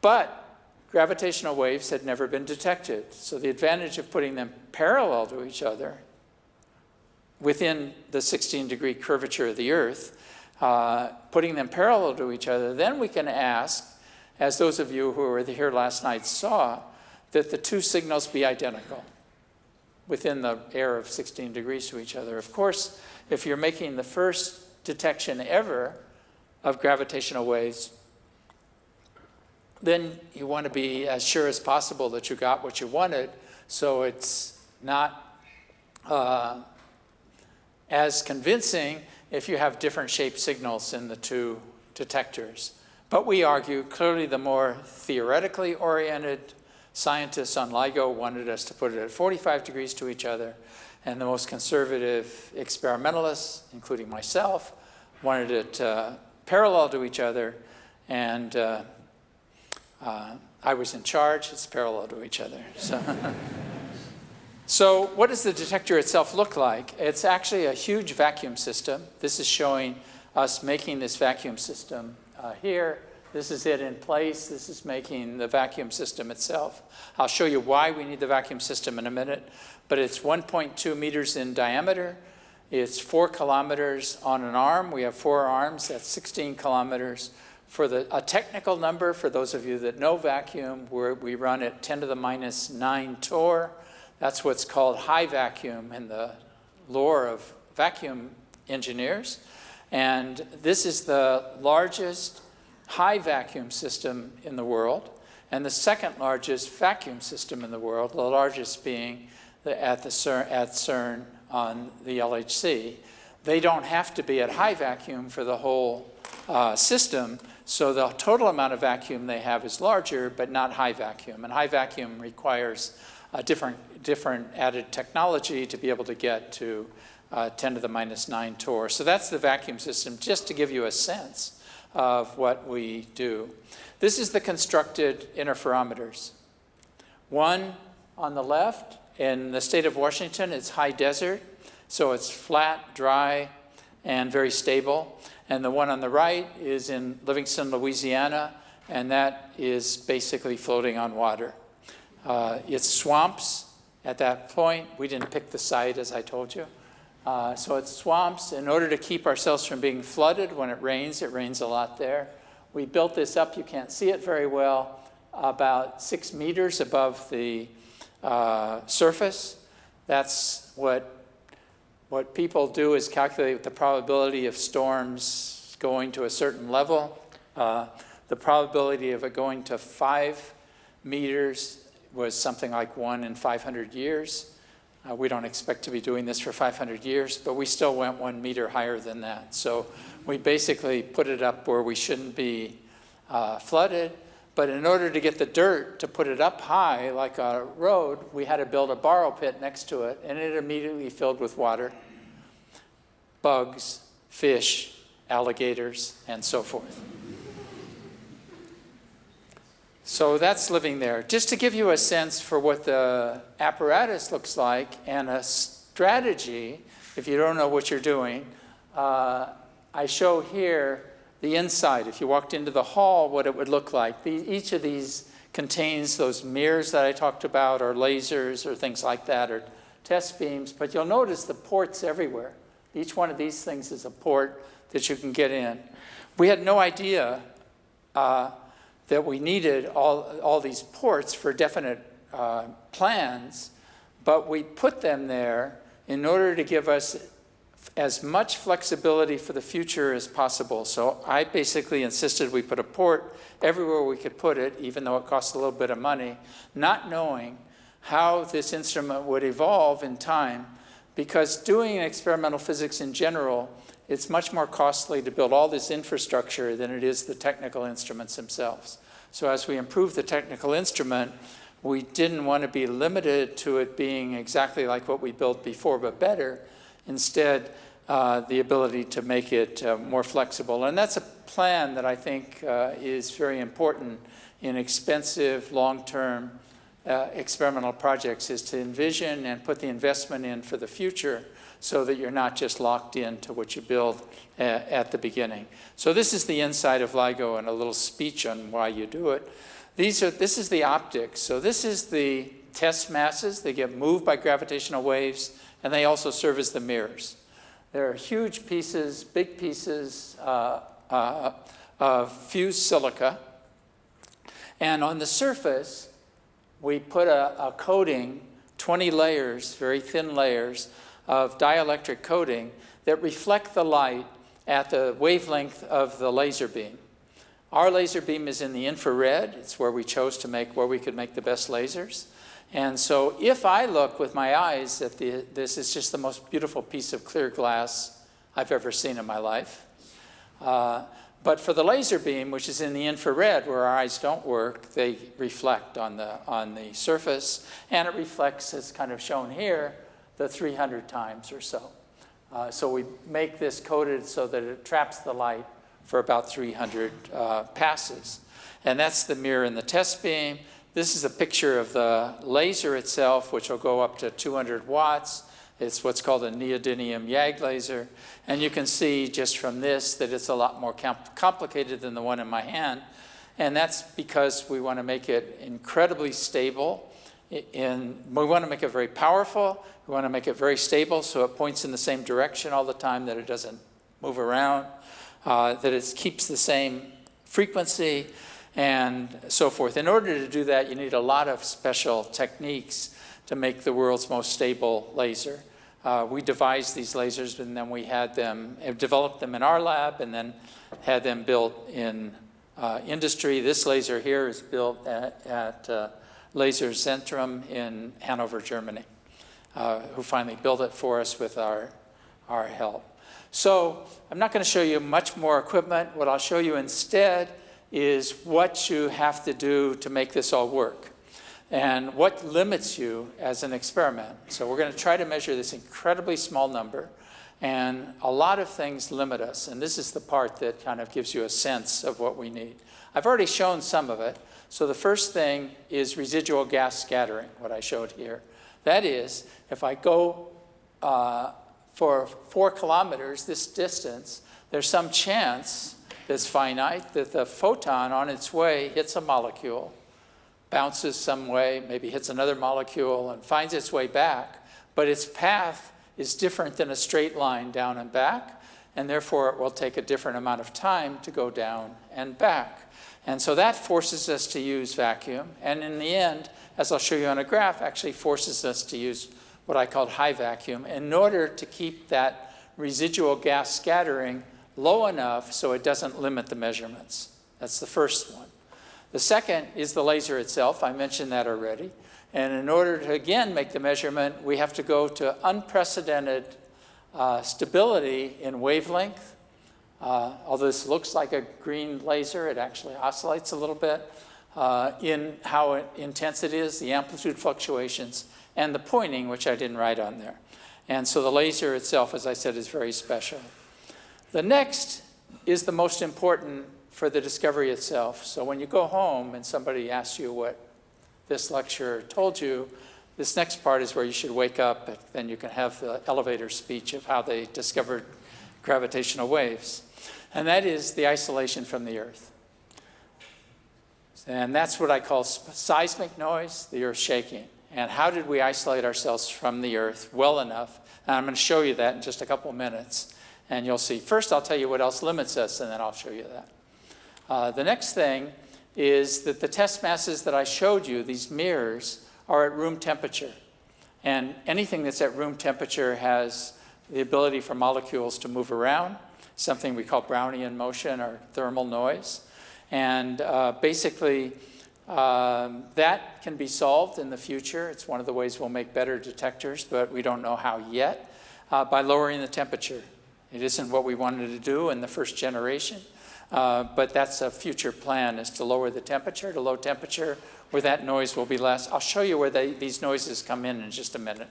But gravitational waves had never been detected. So the advantage of putting them parallel to each other within the 16 degree curvature of the Earth, uh, putting them parallel to each other, then we can ask, as those of you who were here last night saw, that the two signals be identical within the air of 16 degrees to each other. Of course, if you're making the first detection ever of gravitational waves, then you want to be as sure as possible that you got what you wanted, so it's not uh, as convincing if you have different shape signals in the two detectors. But we argue clearly the more theoretically oriented scientists on LIGO wanted us to put it at 45 degrees to each other, and the most conservative experimentalists, including myself, wanted it uh, parallel to each other, and uh, uh, I was in charge, it's parallel to each other. So, so what does the detector itself look like? It's actually a huge vacuum system. This is showing us making this vacuum system uh, here. This is it in place. This is making the vacuum system itself. I'll show you why we need the vacuum system in a minute, but it's 1.2 meters in diameter. It's four kilometers on an arm. We have four arms, that's 16 kilometers. For the, a technical number, for those of you that know vacuum, we run at 10 to the minus 9 torr. That's what's called high vacuum in the lore of vacuum engineers. And this is the largest high vacuum system in the world and the second largest vacuum system in the world, the largest being at, the CERN, at CERN on the LHC. They don't have to be at high vacuum for the whole uh, system, so the total amount of vacuum they have is larger, but not high vacuum. And high vacuum requires a different, different added technology to be able to get to uh, 10 to the minus 9 torr. So that's the vacuum system, just to give you a sense of what we do. This is the constructed interferometers. One on the left, in the state of Washington, it's high desert, so it's flat, dry, and very stable. And the one on the right is in Livingston, Louisiana, and that is basically floating on water. Uh, it's swamps at that point. We didn't pick the site, as I told you. Uh, so it's swamps. In order to keep ourselves from being flooded when it rains, it rains a lot there. We built this up, you can't see it very well, about six meters above the uh, surface. That's what what people do is calculate the probability of storms going to a certain level. Uh, the probability of it going to five meters was something like one in 500 years. Uh, we don't expect to be doing this for 500 years, but we still went one meter higher than that. So we basically put it up where we shouldn't be uh, flooded. But in order to get the dirt to put it up high, like a road, we had to build a borrow pit next to it, and it immediately filled with water bugs, fish, alligators, and so forth. So that's living there. Just to give you a sense for what the apparatus looks like and a strategy, if you don't know what you're doing, uh, I show here the inside. If you walked into the hall, what it would look like. The, each of these contains those mirrors that I talked about, or lasers, or things like that, or test beams, but you'll notice the ports everywhere. Each one of these things is a port that you can get in. We had no idea uh, that we needed all, all these ports for definite uh, plans, but we put them there in order to give us as much flexibility for the future as possible. So I basically insisted we put a port everywhere we could put it, even though it cost a little bit of money, not knowing how this instrument would evolve in time because doing experimental physics in general, it's much more costly to build all this infrastructure than it is the technical instruments themselves. So as we improve the technical instrument, we didn't want to be limited to it being exactly like what we built before, but better. Instead, uh, the ability to make it uh, more flexible. And that's a plan that I think uh, is very important in expensive, long-term uh, experimental projects is to envision and put the investment in for the future so that you're not just locked into what you build uh, at the beginning. So this is the inside of LIGO and a little speech on why you do it. These are, this is the optics. So this is the test masses. They get moved by gravitational waves, and they also serve as the mirrors. There are huge pieces, big pieces uh, uh, of fused silica. And on the surface, we put a, a coating, 20 layers, very thin layers, of dielectric coating that reflect the light at the wavelength of the laser beam. Our laser beam is in the infrared. It's where we chose to make, where we could make the best lasers. And so if I look with my eyes at the, this is just the most beautiful piece of clear glass I've ever seen in my life. Uh, but for the laser beam, which is in the infrared where our eyes don't work, they reflect on the, on the surface. And it reflects, as kind of shown here, the 300 times or so. Uh, so we make this coated so that it traps the light for about 300 uh, passes. And that's the mirror in the test beam. This is a picture of the laser itself, which will go up to 200 watts. It's what's called a neodymium YAG laser. And you can see just from this that it's a lot more complicated than the one in my hand. And that's because we want to make it incredibly stable. In, we want to make it very powerful. We want to make it very stable so it points in the same direction all the time, that it doesn't move around, uh, that it keeps the same frequency, and so forth. In order to do that, you need a lot of special techniques to make the world's most stable laser. Uh, we devised these lasers and then we had them, developed them in our lab and then had them built in uh, industry. This laser here is built at, at uh, Laser in Hanover, Germany, uh, who finally built it for us with our, our help. So I'm not going to show you much more equipment. What I'll show you instead is what you have to do to make this all work and what limits you as an experiment. So we're going to try to measure this incredibly small number, and a lot of things limit us, and this is the part that kind of gives you a sense of what we need. I've already shown some of it. So the first thing is residual gas scattering, what I showed here. That is, if I go uh, for four kilometers, this distance, there's some chance that's finite that the photon on its way hits a molecule bounces some way, maybe hits another molecule and finds its way back, but its path is different than a straight line down and back, and therefore it will take a different amount of time to go down and back. And so that forces us to use vacuum, and in the end, as I'll show you on a graph, actually forces us to use what I call high vacuum in order to keep that residual gas scattering low enough so it doesn't limit the measurements. That's the first one. The second is the laser itself. I mentioned that already. And in order to, again, make the measurement, we have to go to unprecedented uh, stability in wavelength. Uh, although this looks like a green laser, it actually oscillates a little bit uh, in how intense it is, the amplitude fluctuations, and the pointing, which I didn't write on there. And so the laser itself, as I said, is very special. The next is the most important for the discovery itself. So when you go home and somebody asks you what this lecture told you, this next part is where you should wake up, and then you can have the elevator speech of how they discovered gravitational waves. And that is the isolation from the Earth. And that's what I call seismic noise, the Earth shaking. And how did we isolate ourselves from the Earth well enough? And I'm going to show you that in just a couple minutes. And you'll see. First, I'll tell you what else limits us, and then I'll show you that. Uh, the next thing is that the test masses that I showed you, these mirrors, are at room temperature. And anything that's at room temperature has the ability for molecules to move around, something we call Brownian motion or thermal noise. And uh, basically, um, that can be solved in the future. It's one of the ways we'll make better detectors, but we don't know how yet, uh, by lowering the temperature. It isn't what we wanted to do in the first generation, uh, but that's a future plan is to lower the temperature to low temperature where that noise will be less. I'll show you where they, these noises come in in just a minute.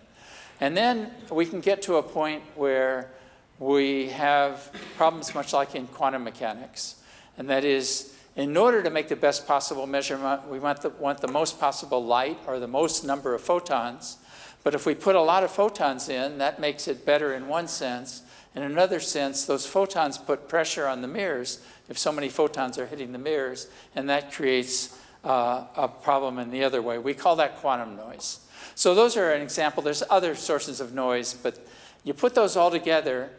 And then we can get to a point where we have problems much like in quantum mechanics. And that is, in order to make the best possible measurement, we want the, want the most possible light or the most number of photons. But if we put a lot of photons in, that makes it better in one sense. In another sense, those photons put pressure on the mirrors if so many photons are hitting the mirrors, and that creates uh, a problem in the other way. We call that quantum noise. So those are an example. There's other sources of noise, but you put those all together,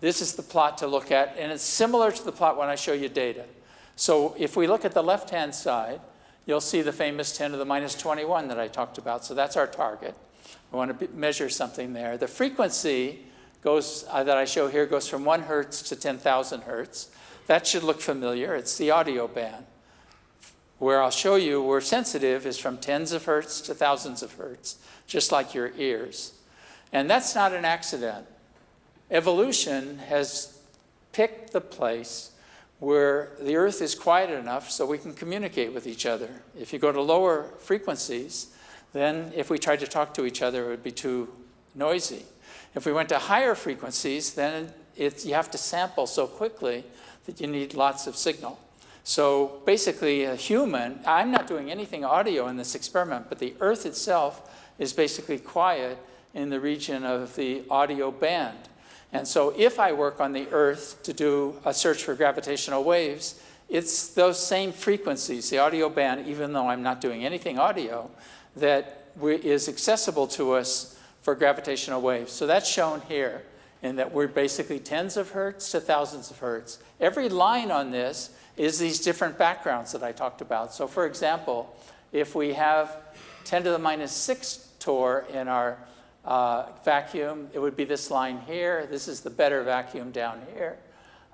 this is the plot to look at, and it's similar to the plot when I show you data. So if we look at the left-hand side, you'll see the famous 10 to the minus 21 that I talked about. So that's our target. We want to measure something there. The frequency goes, uh, that I show here goes from 1 hertz to 10,000 hertz. That should look familiar. It's the audio band. Where I'll show you where sensitive is from tens of hertz to thousands of hertz, just like your ears. And that's not an accident. Evolution has picked the place where the earth is quiet enough so we can communicate with each other. If you go to lower frequencies, then if we tried to talk to each other, it would be too noisy. If we went to higher frequencies, then you have to sample so quickly that you need lots of signal. So basically a human, I'm not doing anything audio in this experiment, but the earth itself is basically quiet in the region of the audio band. And so if I work on the Earth to do a search for gravitational waves, it's those same frequencies, the audio band, even though I'm not doing anything audio, that is accessible to us for gravitational waves. So that's shown here in that we're basically tens of hertz to thousands of hertz. Every line on this is these different backgrounds that I talked about. So for example, if we have 10 to the minus 6 torr in our uh, vacuum, it would be this line here. This is the better vacuum down here.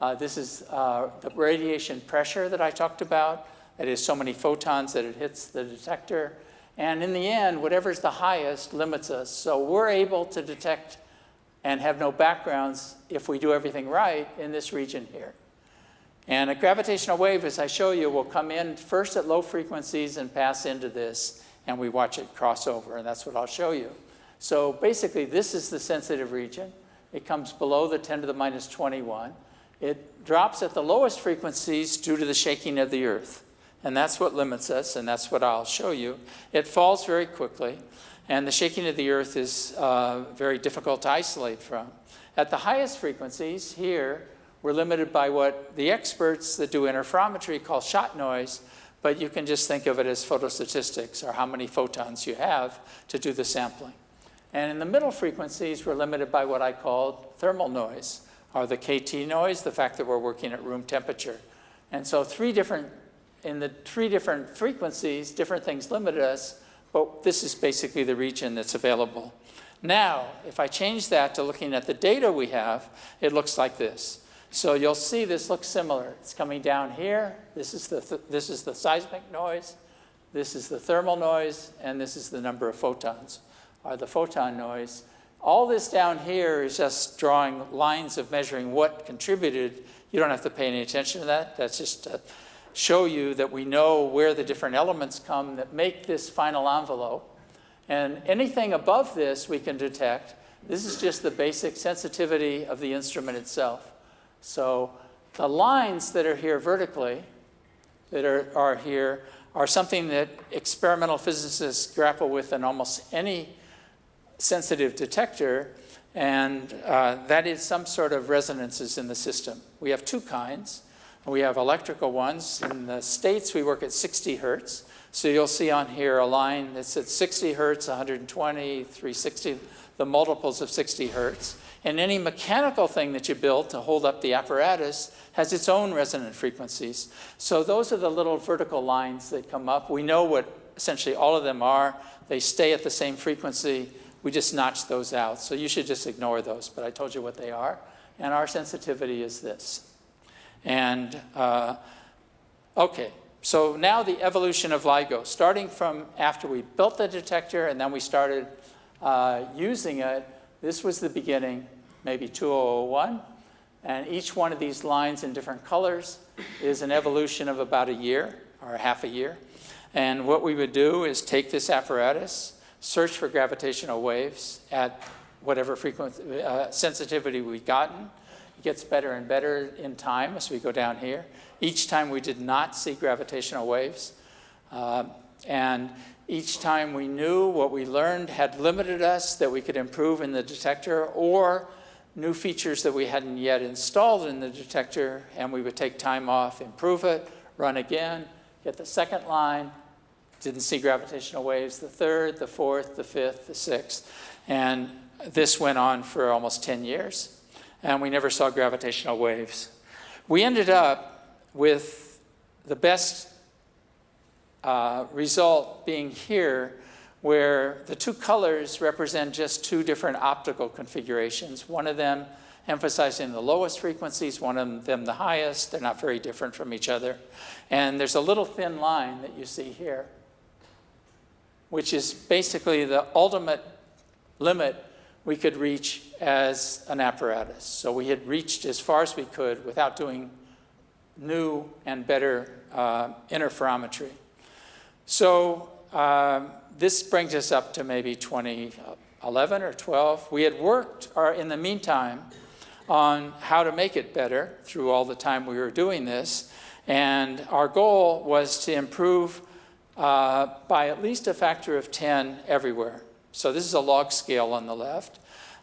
Uh, this is uh, the radiation pressure that I talked about. It is so many photons that it hits the detector. And in the end, whatever's the highest limits us. So we're able to detect and have no backgrounds if we do everything right in this region here. And a gravitational wave, as I show you, will come in first at low frequencies and pass into this, and we watch it cross over, and that's what I'll show you. So basically, this is the sensitive region. It comes below the 10 to the minus 21. It drops at the lowest frequencies due to the shaking of the earth. And that's what limits us, and that's what I'll show you. It falls very quickly, and the shaking of the earth is uh, very difficult to isolate from. At the highest frequencies, here, we're limited by what the experts that do interferometry call shot noise, but you can just think of it as photostatistics, or how many photons you have to do the sampling. And in the middle frequencies, we're limited by what I call thermal noise, or the KT noise, the fact that we're working at room temperature. And so three different, in the three different frequencies, different things limit us, but this is basically the region that's available. Now, if I change that to looking at the data we have, it looks like this. So you'll see this looks similar. It's coming down here. This is the, th this is the seismic noise. This is the thermal noise, and this is the number of photons or the photon noise. All this down here is just drawing lines of measuring what contributed. You don't have to pay any attention to that. That's just to show you that we know where the different elements come that make this final envelope. And anything above this we can detect. This is just the basic sensitivity of the instrument itself. So the lines that are here vertically, that are, are here, are something that experimental physicists grapple with in almost any sensitive detector, and uh, that is some sort of resonances in the system. We have two kinds. We have electrical ones. In the States, we work at 60 hertz. So you'll see on here a line that's at 60 hertz, 120, 360, the multiples of 60 hertz. And any mechanical thing that you build to hold up the apparatus has its own resonant frequencies. So those are the little vertical lines that come up. We know what essentially all of them are. They stay at the same frequency. We just notch those out. So you should just ignore those, but I told you what they are. And our sensitivity is this. And uh, okay, so now the evolution of LIGO, starting from after we built the detector and then we started uh, using it, this was the beginning, maybe 2001. And each one of these lines in different colors is an evolution of about a year or half a year. And what we would do is take this apparatus, search for gravitational waves at whatever frequency, uh, sensitivity we've gotten. It gets better and better in time as we go down here. Each time we did not see gravitational waves. Uh, and each time we knew what we learned had limited us that we could improve in the detector or new features that we hadn't yet installed in the detector and we would take time off, improve it, run again, get the second line, didn't see gravitational waves, the third, the fourth, the fifth, the sixth. And this went on for almost 10 years, and we never saw gravitational waves. We ended up with the best uh, result being here, where the two colors represent just two different optical configurations. One of them emphasizing the lowest frequencies, one of them the highest. They're not very different from each other. And there's a little thin line that you see here, which is basically the ultimate limit we could reach as an apparatus. So we had reached as far as we could without doing new and better uh, interferometry. So um, this brings us up to maybe 2011 or 12. We had worked in the meantime on how to make it better through all the time we were doing this. And our goal was to improve uh, by at least a factor of 10 everywhere. So this is a log scale on the left.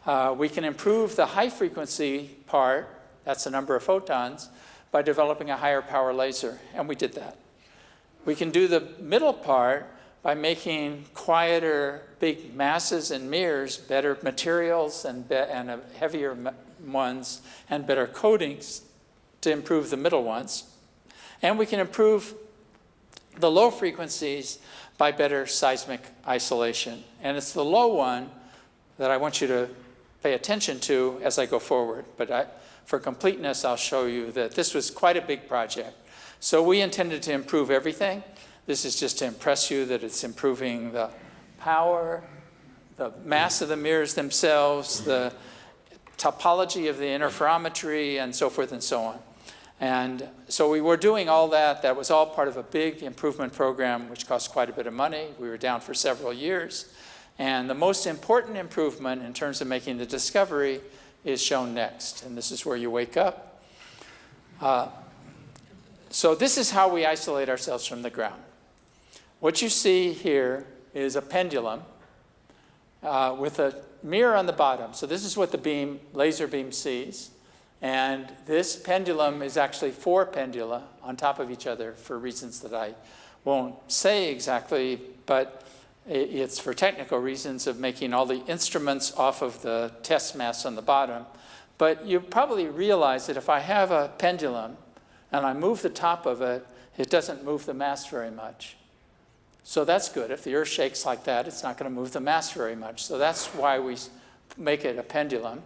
Uh, we can improve the high frequency part, that's the number of photons, by developing a higher power laser, and we did that. We can do the middle part by making quieter big masses and mirrors, better materials and, be and heavier ones, and better coatings to improve the middle ones. And we can improve the low frequencies by better seismic isolation. And it's the low one that I want you to pay attention to as I go forward. But I, for completeness, I'll show you that this was quite a big project. So we intended to improve everything. This is just to impress you that it's improving the power, the mass of the mirrors themselves, the topology of the interferometry, and so forth and so on. And so we were doing all that. That was all part of a big improvement program, which cost quite a bit of money. We were down for several years. And the most important improvement in terms of making the discovery is shown next. And this is where you wake up. Uh, so this is how we isolate ourselves from the ground. What you see here is a pendulum uh, with a mirror on the bottom. So this is what the beam, laser beam sees. And this pendulum is actually four pendula on top of each other for reasons that I won't say exactly, but it's for technical reasons of making all the instruments off of the test mass on the bottom. But you probably realize that if I have a pendulum and I move the top of it, it doesn't move the mass very much. So that's good. If the earth shakes like that, it's not going to move the mass very much. So that's why we make it a pendulum.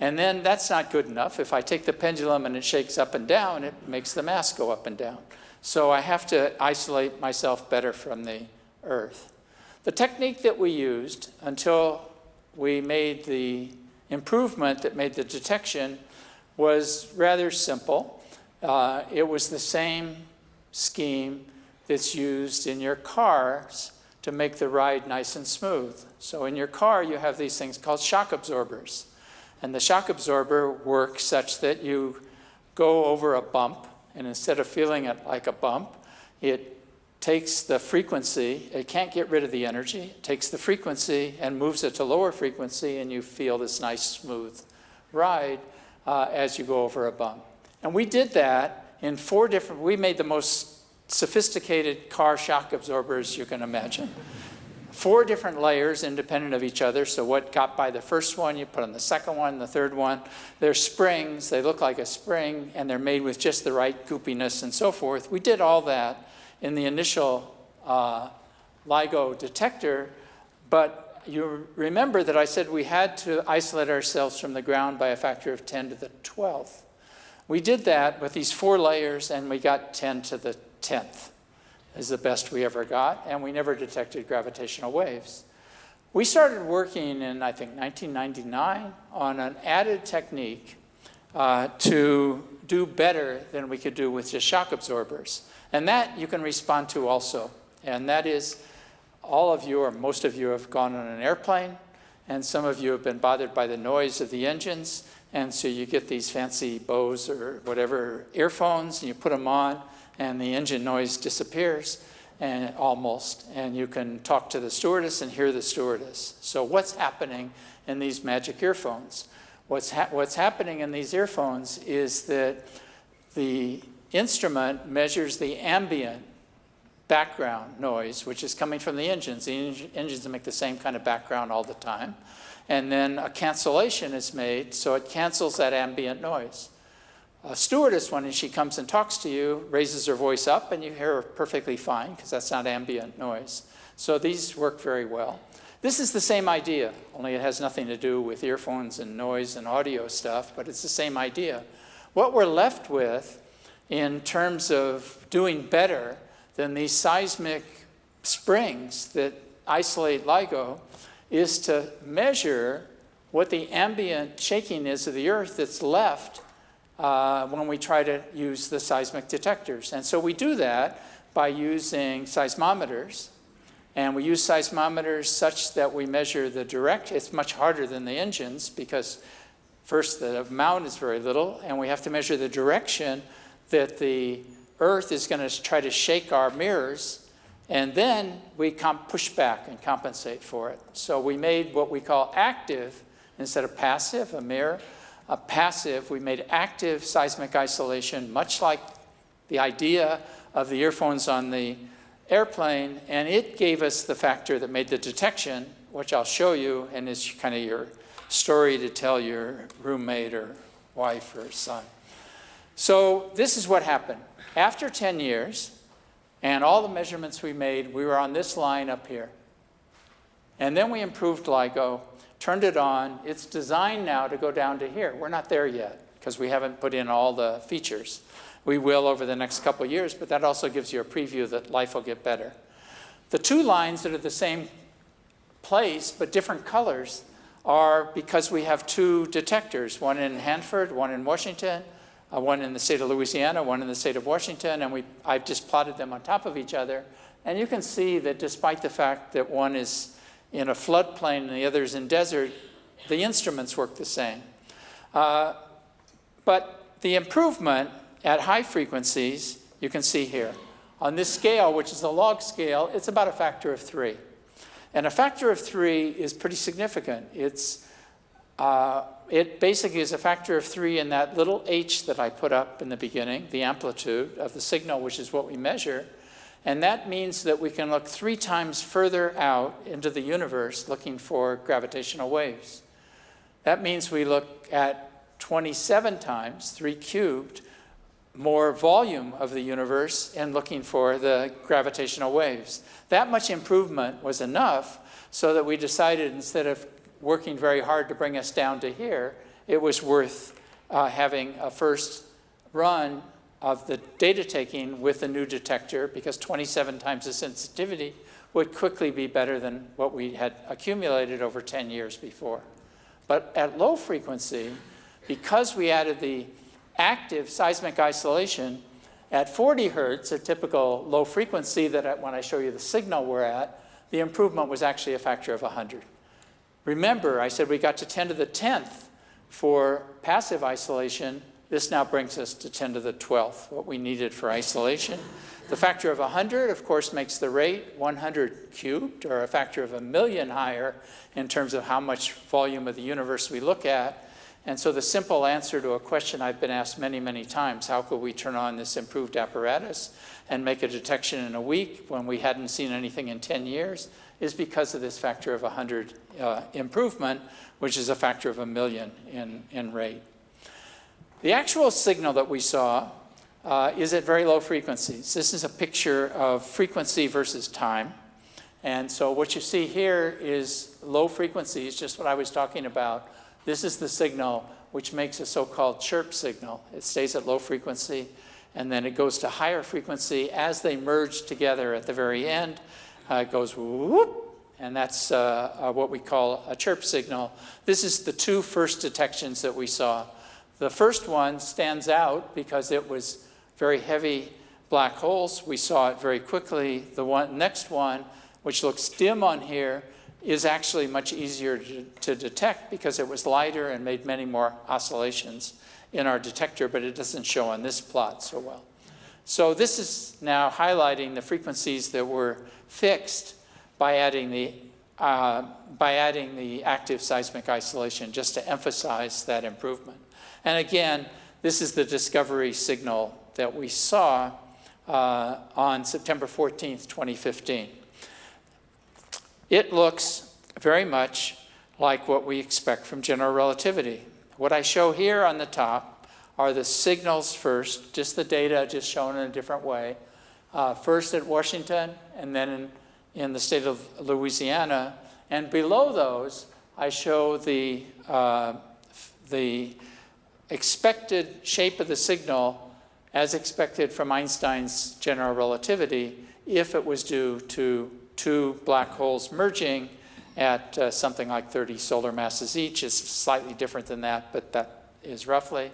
And then that's not good enough. If I take the pendulum and it shakes up and down, it makes the mass go up and down. So I have to isolate myself better from the Earth. The technique that we used until we made the improvement that made the detection was rather simple. Uh, it was the same scheme that's used in your cars to make the ride nice and smooth. So in your car, you have these things called shock absorbers. And the shock absorber works such that you go over a bump, and instead of feeling it like a bump, it takes the frequency, it can't get rid of the energy, takes the frequency and moves it to lower frequency, and you feel this nice, smooth ride uh, as you go over a bump. And we did that in four different, we made the most sophisticated car shock absorbers you can imagine four different layers independent of each other. So what got by the first one, you put on the second one, the third one. They're springs, they look like a spring, and they're made with just the right goopiness and so forth. We did all that in the initial uh, LIGO detector, but you remember that I said we had to isolate ourselves from the ground by a factor of 10 to the 12th. We did that with these four layers, and we got 10 to the 10th is the best we ever got, and we never detected gravitational waves. We started working in, I think, 1999 on an added technique uh, to do better than we could do with just shock absorbers. And that you can respond to also. And that is, all of you or most of you have gone on an airplane, and some of you have been bothered by the noise of the engines, and so you get these fancy Bose or whatever earphones, and you put them on, and the engine noise disappears and almost, and you can talk to the stewardess and hear the stewardess. So what's happening in these magic earphones? What's, ha what's happening in these earphones is that the instrument measures the ambient background noise, which is coming from the engines. The en engines make the same kind of background all the time. And then a cancellation is made, so it cancels that ambient noise. A stewardess, when she comes and talks to you, raises her voice up and you hear her perfectly fine because that's not ambient noise. So these work very well. This is the same idea, only it has nothing to do with earphones and noise and audio stuff, but it's the same idea. What we're left with in terms of doing better than these seismic springs that isolate LIGO is to measure what the ambient shaking is of the earth that's left uh, when we try to use the seismic detectors. And so we do that by using seismometers. And we use seismometers such that we measure the direct, it's much harder than the engines because first the amount is very little and we have to measure the direction that the earth is going to try to shake our mirrors and then we push back and compensate for it. So we made what we call active instead of passive, a mirror. A passive, we made active seismic isolation, much like the idea of the earphones on the airplane, and it gave us the factor that made the detection, which I'll show you, and is kind of your story to tell your roommate or wife or son. So this is what happened. After 10 years, and all the measurements we made, we were on this line up here. And then we improved LIGO, turned it on. It's designed now to go down to here. We're not there yet because we haven't put in all the features. We will over the next couple years, but that also gives you a preview that life will get better. The two lines that are the same place but different colors are because we have two detectors, one in Hanford, one in Washington, uh, one in the state of Louisiana, one in the state of Washington, and we, I've just plotted them on top of each other. And you can see that despite the fact that one is in a floodplain and the other is in desert, the instruments work the same. Uh, but the improvement at high frequencies, you can see here. On this scale, which is the log scale, it's about a factor of three. And a factor of three is pretty significant. It's uh, it basically is a factor of three in that little h that I put up in the beginning, the amplitude of the signal, which is what we measure. And that means that we can look three times further out into the universe looking for gravitational waves. That means we look at 27 times, 3 cubed, more volume of the universe and looking for the gravitational waves. That much improvement was enough so that we decided instead of working very hard to bring us down to here, it was worth uh, having a first run of the data taking with the new detector because 27 times the sensitivity would quickly be better than what we had accumulated over 10 years before. But at low frequency, because we added the active seismic isolation at 40 hertz, a typical low frequency that when I show you the signal we're at, the improvement was actually a factor of 100. Remember, I said we got to 10 to the 10th for passive isolation. This now brings us to 10 to the 12th, what we needed for isolation. The factor of 100, of course, makes the rate 100 cubed, or a factor of a million higher in terms of how much volume of the universe we look at. And so the simple answer to a question I've been asked many, many times, how could we turn on this improved apparatus and make a detection in a week when we hadn't seen anything in 10 years, is because of this factor of 100 uh, improvement, which is a factor of a million in, in rate. The actual signal that we saw uh, is at very low frequencies. This is a picture of frequency versus time. And so what you see here is low frequencies, just what I was talking about. This is the signal which makes a so-called chirp signal. It stays at low frequency, and then it goes to higher frequency as they merge together at the very end. Uh, it goes whoop, and that's uh, uh, what we call a chirp signal. This is the two first detections that we saw. The first one stands out because it was very heavy black holes. We saw it very quickly. The one, next one, which looks dim on here, is actually much easier to, to detect because it was lighter and made many more oscillations in our detector, but it doesn't show on this plot so well. So this is now highlighting the frequencies that were fixed by adding the, uh, by adding the active seismic isolation just to emphasize that improvement. And again, this is the discovery signal that we saw uh, on September 14th, 2015. It looks very much like what we expect from general relativity. What I show here on the top are the signals first, just the data just shown in a different way. Uh, first at Washington and then in in the state of Louisiana. And below those, I show the, uh, the expected shape of the signal as expected from Einstein's general relativity if it was due to two black holes merging at uh, something like 30 solar masses each. It's slightly different than that, but that is roughly.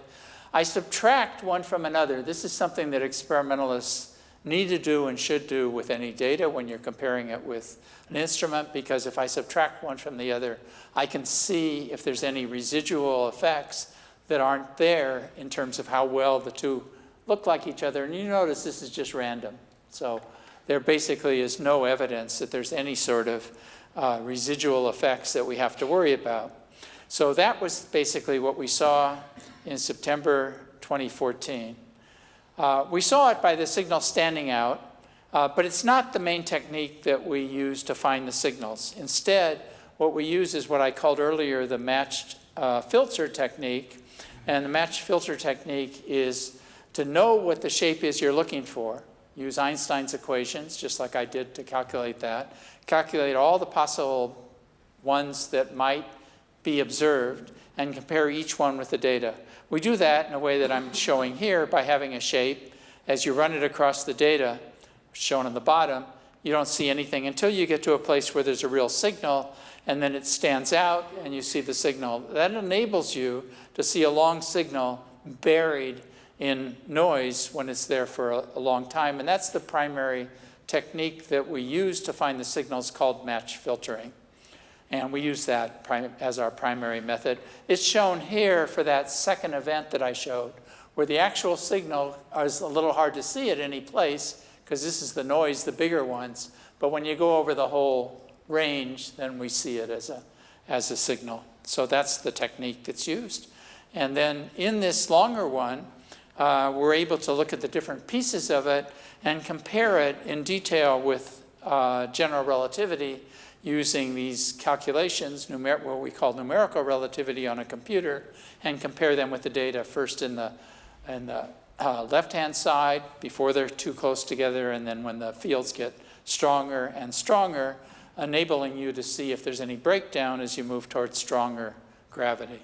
I subtract one from another. This is something that experimentalists need to do and should do with any data when you're comparing it with an instrument, because if I subtract one from the other, I can see if there's any residual effects that aren't there in terms of how well the two look like each other. And you notice this is just random. So there basically is no evidence that there's any sort of uh, residual effects that we have to worry about. So that was basically what we saw in September 2014. Uh, we saw it by the signal standing out, uh, but it's not the main technique that we use to find the signals. Instead, what we use is what I called earlier the matched uh, filter technique. And the matched filter technique is to know what the shape is you're looking for. Use Einstein's equations, just like I did to calculate that. Calculate all the possible ones that might be observed and compare each one with the data. We do that in a way that I'm showing here by having a shape. As you run it across the data, shown on the bottom, you don't see anything until you get to a place where there's a real signal and then it stands out and you see the signal. That enables you to see a long signal buried in noise when it's there for a, long time. And that's the primary technique that we use to find the signals called match filtering. And we use that as our primary method. It's shown here for that second event that I showed, where the actual signal is a little hard to see at any place, because this is the noise, the bigger ones. But when you go over the whole range, then we see it as a, as a signal. So that's the technique that's used. And then in this longer one, uh, we're able to look at the different pieces of it and compare it in detail with uh, general relativity using these calculations, what we call numerical relativity on a computer, and compare them with the data first in the, in the uh, left-hand side before they're too close together, and then when the fields get stronger and stronger, enabling you to see if there's any breakdown as you move towards stronger gravity.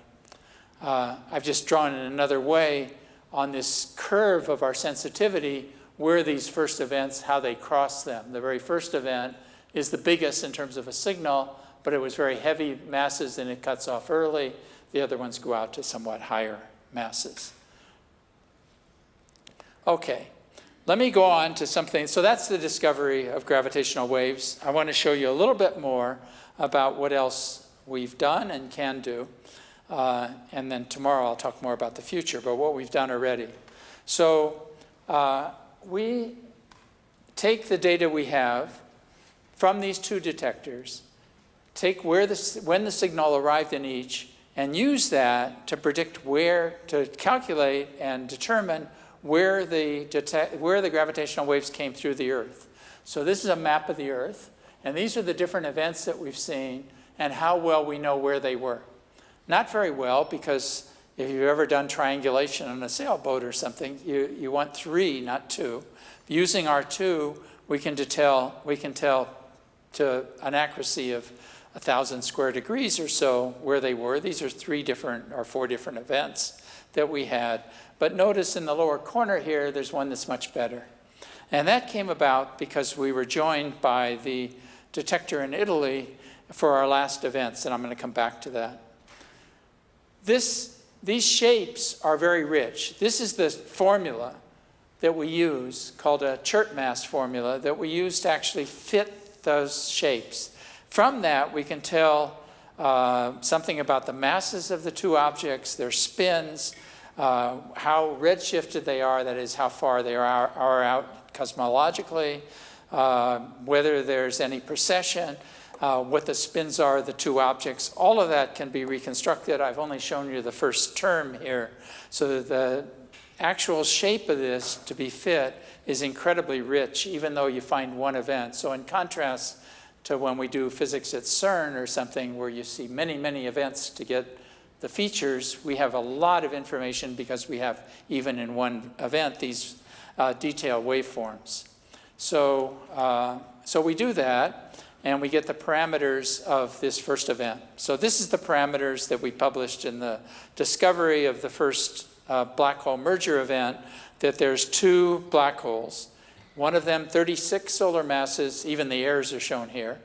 Uh, I've just drawn in another way on this curve of our sensitivity where these first events, how they cross them. The very first event is the biggest in terms of a signal, but it was very heavy masses and it cuts off early. The other ones go out to somewhat higher masses. Okay, let me go on to something. So that's the discovery of gravitational waves. I want to show you a little bit more about what else we've done and can do. Uh, and then tomorrow I'll talk more about the future, but what we've done already. So uh, we take the data we have from these two detectors, take where the, when the signal arrived in each, and use that to predict where, to calculate and determine where the, where the gravitational waves came through the Earth. So this is a map of the Earth, and these are the different events that we've seen and how well we know where they were. Not very well, because if you've ever done triangulation on a sailboat or something, you, you want three, not two. Using our two, we can tell, we can tell to an accuracy of a thousand square degrees or so where they were. These are three different or four different events that we had. But notice in the lower corner here, there's one that's much better. And that came about because we were joined by the detector in Italy for our last events, and I'm going to come back to that. This, these shapes are very rich. This is the formula that we use called a chirp mass formula that we use to actually fit those shapes. From that, we can tell uh, something about the masses of the two objects, their spins, uh, how redshifted they are, that is, how far they are, are out cosmologically, uh, whether there's any precession, uh, what the spins are of the two objects. All of that can be reconstructed. I've only shown you the first term here. So the actual shape of this to be fit is incredibly rich, even though you find one event. So in contrast to when we do physics at CERN or something where you see many, many events to get the features, we have a lot of information because we have, even in one event, these uh, detailed waveforms. So, uh, so we do that, and we get the parameters of this first event. So this is the parameters that we published in the discovery of the first uh, black hole merger event, that there's two black holes. One of them 36 solar masses, even the errors are shown here,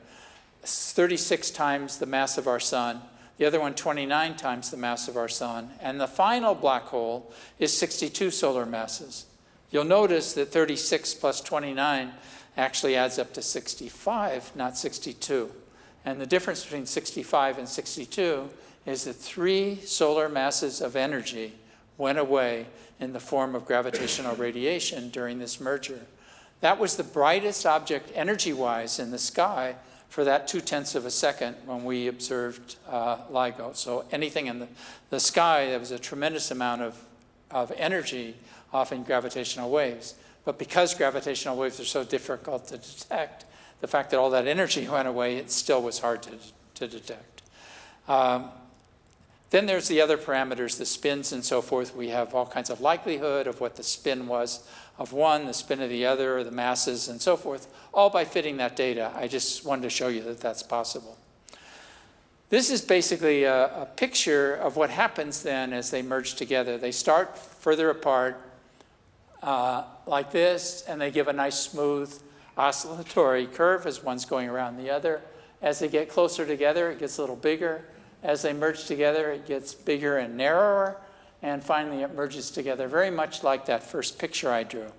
36 times the mass of our sun. The other one 29 times the mass of our sun. And the final black hole is 62 solar masses. You'll notice that 36 plus 29 actually adds up to 65, not 62. And the difference between 65 and 62 is that three solar masses of energy went away in the form of gravitational radiation during this merger. That was the brightest object energy-wise in the sky for that two-tenths of a second when we observed uh, LIGO. So anything in the, the sky, there was a tremendous amount of, of energy often gravitational waves. But because gravitational waves are so difficult to detect, the fact that all that energy went away, it still was hard to, to detect. Um, then there's the other parameters, the spins and so forth. We have all kinds of likelihood of what the spin was of one, the spin of the other, the masses and so forth, all by fitting that data. I just wanted to show you that that's possible. This is basically a, a picture of what happens then as they merge together. They start further apart, uh, like this, and they give a nice smooth oscillatory curve as one's going around the other. As they get closer together, it gets a little bigger. As they merge together, it gets bigger and narrower, and finally it merges together, very much like that first picture I drew.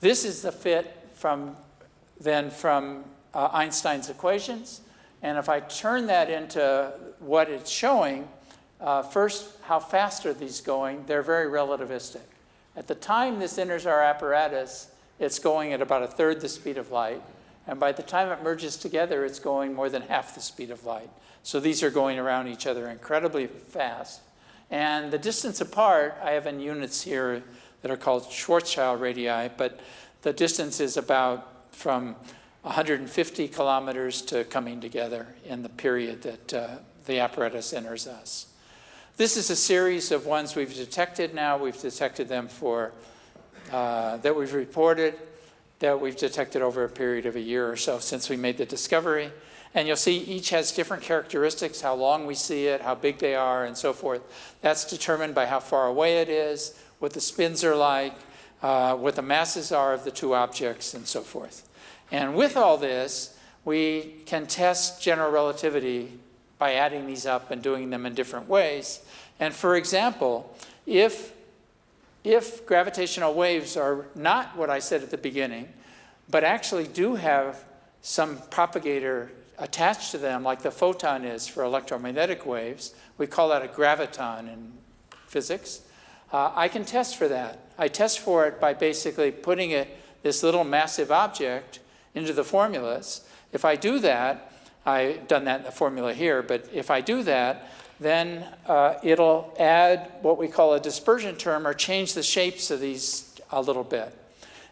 This is the fit from then from uh, Einstein's equations, and if I turn that into what it's showing, uh, first, how fast are these going? They're very relativistic. At the time this enters our apparatus, it's going at about a third the speed of light. And by the time it merges together, it's going more than half the speed of light. So these are going around each other incredibly fast. And the distance apart, I have in units here that are called Schwarzschild radii, but the distance is about from 150 kilometers to coming together in the period that uh, the apparatus enters us. This is a series of ones we've detected now. We've detected them for, uh, that we've reported, that we've detected over a period of a year or so since we made the discovery. And you'll see each has different characteristics, how long we see it, how big they are, and so forth. That's determined by how far away it is, what the spins are like, uh, what the masses are of the two objects, and so forth. And with all this, we can test general relativity by adding these up and doing them in different ways. And for example, if, if gravitational waves are not what I said at the beginning, but actually do have some propagator attached to them, like the photon is for electromagnetic waves, we call that a graviton in physics, uh, I can test for that. I test for it by basically putting it, this little massive object into the formulas. If I do that, I've done that in the formula here, but if I do that, then uh, it'll add what we call a dispersion term or change the shapes of these a little bit.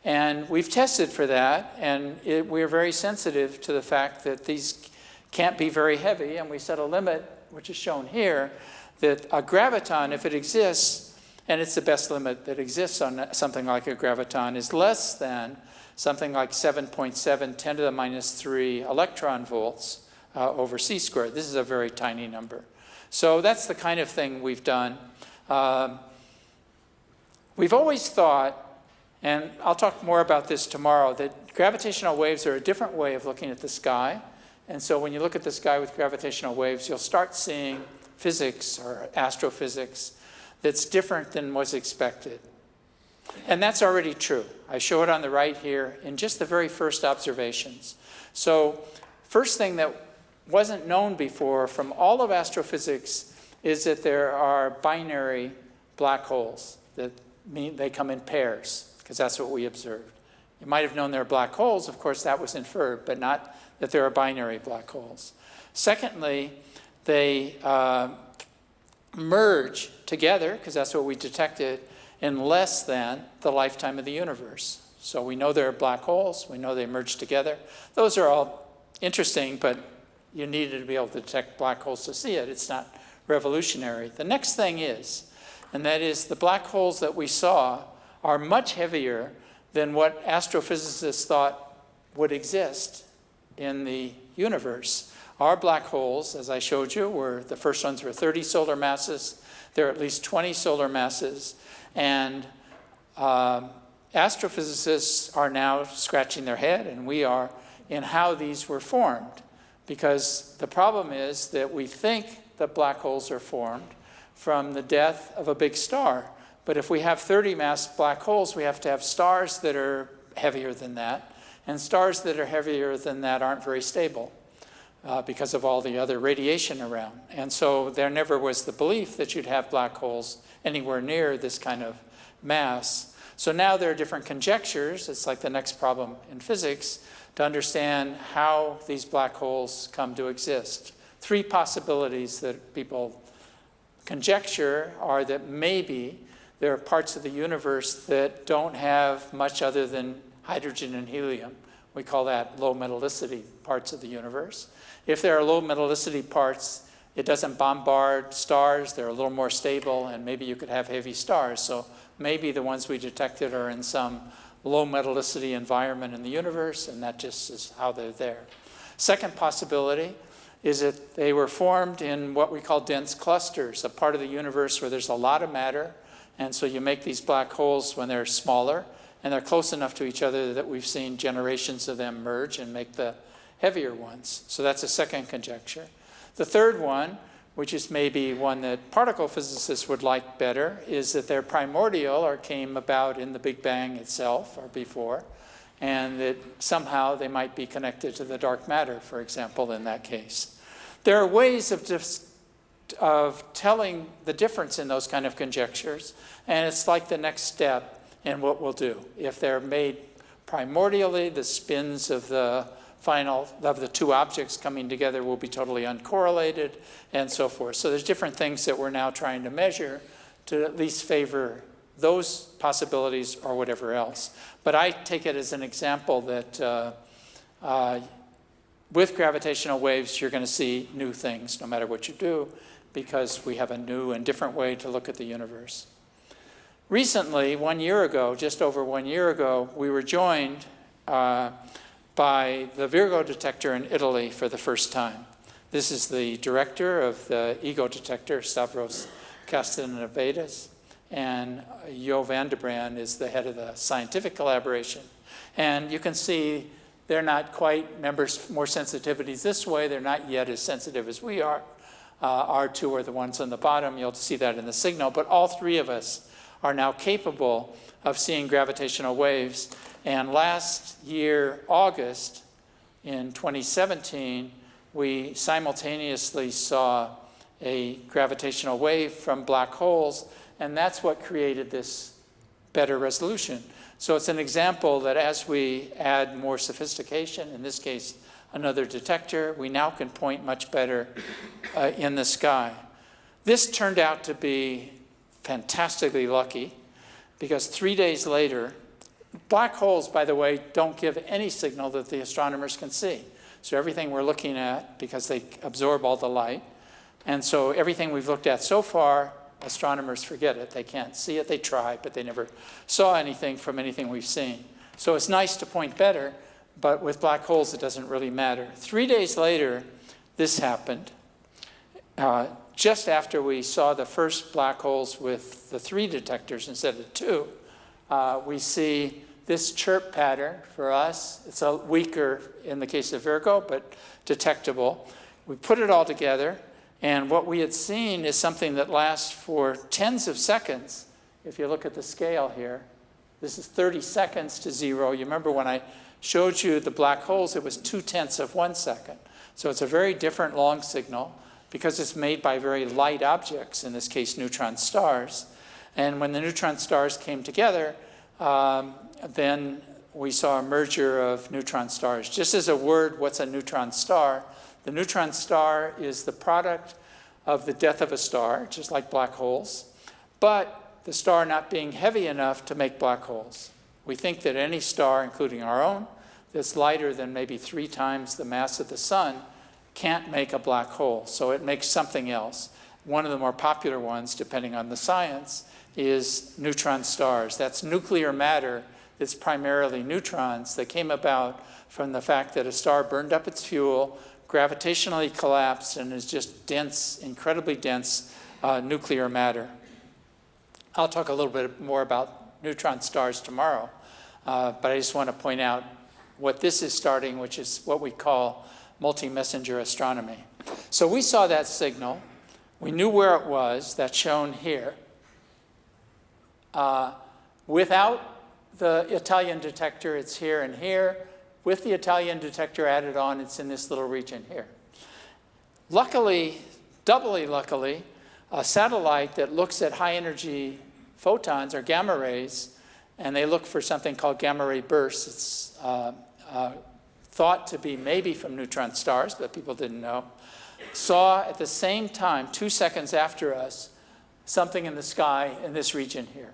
And we've tested for that, and it, we're very sensitive to the fact that these can't be very heavy, and we set a limit, which is shown here, that a graviton, if it exists, and it's the best limit that exists on something like a graviton, is less than something like 7.7 10 to the minus 3 electron volts uh, over c squared. This is a very tiny number. So that's the kind of thing we've done. Um, we've always thought, and I'll talk more about this tomorrow, that gravitational waves are a different way of looking at the sky. And so when you look at the sky with gravitational waves, you'll start seeing physics or astrophysics that's different than was expected. And that's already true. I show it on the right here in just the very first observations. So first thing that wasn't known before from all of astrophysics is that there are binary black holes that mean they come in pairs, because that's what we observed. You might have known there are black holes, of course that was inferred, but not that there are binary black holes. Secondly, they uh, merge together, because that's what we detected, in less than the lifetime of the universe. So we know there are black holes, we know they merge together. Those are all interesting, but you needed to be able to detect black holes to see it. It's not revolutionary. The next thing is, and that is the black holes that we saw are much heavier than what astrophysicists thought would exist in the universe. Our black holes, as I showed you, were the first ones were 30 solar masses. There are at least 20 solar masses. And um, astrophysicists are now scratching their head, and we are, in how these were formed. Because the problem is that we think that black holes are formed from the death of a big star. But if we have 30 mass black holes, we have to have stars that are heavier than that. And stars that are heavier than that aren't very stable uh, because of all the other radiation around. And so there never was the belief that you'd have black holes anywhere near this kind of mass. So now there are different conjectures. It's like the next problem in physics to understand how these black holes come to exist. Three possibilities that people conjecture are that maybe there are parts of the universe that don't have much other than hydrogen and helium. We call that low metallicity parts of the universe. If there are low metallicity parts, it doesn't bombard stars, they're a little more stable, and maybe you could have heavy stars. So maybe the ones we detected are in some low metallicity environment in the universe, and that just is how they're there. Second possibility is that they were formed in what we call dense clusters, a part of the universe where there's a lot of matter, and so you make these black holes when they're smaller, and they're close enough to each other that we've seen generations of them merge and make the heavier ones. So that's a second conjecture. The third one, which is maybe one that particle physicists would like better, is that they're primordial or came about in the Big Bang itself or before, and that somehow they might be connected to the dark matter, for example, in that case. There are ways of just of telling the difference in those kind of conjectures, and it's like the next step in what we'll do. If they're made primordially, the spins of the final, of the two objects coming together will be totally uncorrelated, and so forth. So there's different things that we're now trying to measure to at least favor those possibilities or whatever else. But I take it as an example that uh, uh, with gravitational waves, you're going to see new things no matter what you do because we have a new and different way to look at the universe. Recently, one year ago, just over one year ago, we were joined uh, by the Virgo detector in Italy for the first time. This is the director of the EGO detector, Stavros Katsanevas, and Jo Brand is the head of the scientific collaboration. And you can see they're not quite members more sensitivities this way. They're not yet as sensitive as we are. Uh, our two are the ones on the bottom. You'll see that in the signal. But all three of us are now capable of seeing gravitational waves. And last year, August, in 2017, we simultaneously saw a gravitational wave from black holes, and that's what created this better resolution. So it's an example that as we add more sophistication, in this case, another detector, we now can point much better uh, in the sky. This turned out to be fantastically lucky because three days later, Black holes, by the way, don't give any signal that the astronomers can see. So everything we're looking at, because they absorb all the light, and so everything we've looked at so far, astronomers forget it. They can't see it. They try, but they never saw anything from anything we've seen. So it's nice to point better, but with black holes, it doesn't really matter. Three days later, this happened. Uh, just after we saw the first black holes with the three detectors instead of two, uh, we see this chirp pattern for us. It's a weaker in the case of Virgo, but detectable. We put it all together, and what we had seen is something that lasts for tens of seconds. If you look at the scale here, this is 30 seconds to zero. You remember when I showed you the black holes, it was two tenths of one second. So it's a very different long signal because it's made by very light objects, in this case neutron stars. And when the neutron stars came together, um, then we saw a merger of neutron stars. Just as a word, what's a neutron star? The neutron star is the product of the death of a star, just like black holes, but the star not being heavy enough to make black holes. We think that any star, including our own, that's lighter than maybe three times the mass of the sun can't make a black hole, so it makes something else. One of the more popular ones, depending on the science, is neutron stars. That's nuclear matter that's primarily neutrons that came about from the fact that a star burned up its fuel, gravitationally collapsed, and is just dense, incredibly dense uh, nuclear matter. I'll talk a little bit more about neutron stars tomorrow, uh, but I just want to point out what this is starting, which is what we call multi-messenger astronomy. So we saw that signal. We knew where it was. That's shown here. Uh, without the Italian detector, it's here and here. With the Italian detector added on, it's in this little region here. Luckily, doubly luckily, a satellite that looks at high energy photons or gamma rays, and they look for something called gamma ray bursts. It's uh, uh, thought to be maybe from neutron stars, but people didn't know, saw at the same time, two seconds after us, something in the sky in this region here.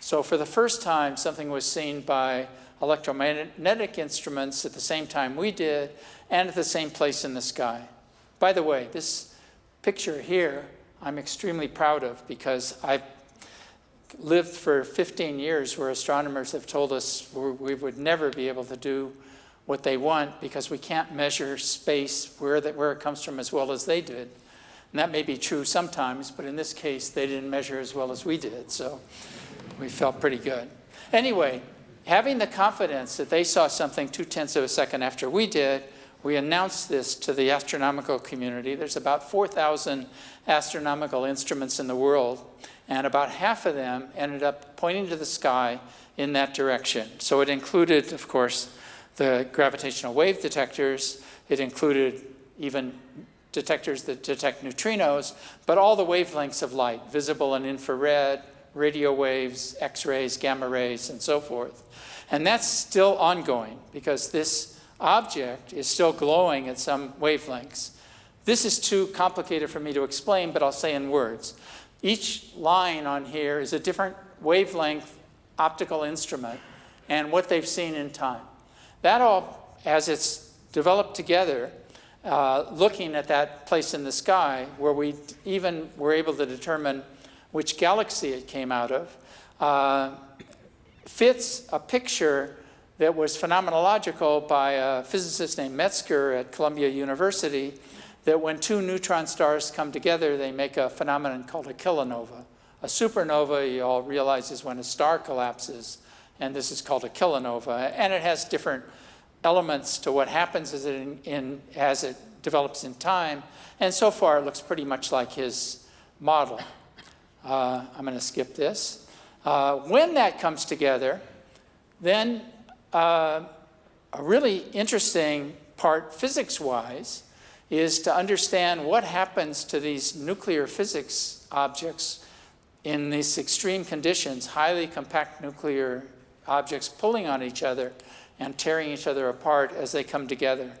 So for the first time, something was seen by electromagnetic instruments at the same time we did, and at the same place in the sky. By the way, this picture here, I'm extremely proud of because I've lived for 15 years where astronomers have told us we would never be able to do what they want because we can't measure space where, that, where it comes from as well as they did. And that may be true sometimes, but in this case, they didn't measure as well as we did, so we felt pretty good. Anyway, having the confidence that they saw something two-tenths of a second after we did, we announced this to the astronomical community. There's about 4,000 astronomical instruments in the world, and about half of them ended up pointing to the sky in that direction. So it included, of course, the gravitational wave detectors. It included even detectors that detect neutrinos, but all the wavelengths of light, visible and infrared, radio waves, X-rays, gamma rays, and so forth. And that's still ongoing because this object is still glowing at some wavelengths. This is too complicated for me to explain, but I'll say in words. Each line on here is a different wavelength optical instrument and what they've seen in time. That all, as it's developed together, uh, looking at that place in the sky where we even were able to determine which galaxy it came out of, uh, fits a picture that was phenomenological by a physicist named Metzger at Columbia University that when two neutron stars come together, they make a phenomenon called a kilonova. A supernova, you all realize, is when a star collapses, and this is called a kilonova. And it has different elements to what happens as it, in, in, as it develops in time. And so far, it looks pretty much like his model. Uh, I'm going to skip this. Uh, when that comes together, then uh, a really interesting part physics-wise is to understand what happens to these nuclear physics objects in these extreme conditions, highly compact nuclear objects pulling on each other and tearing each other apart as they come together.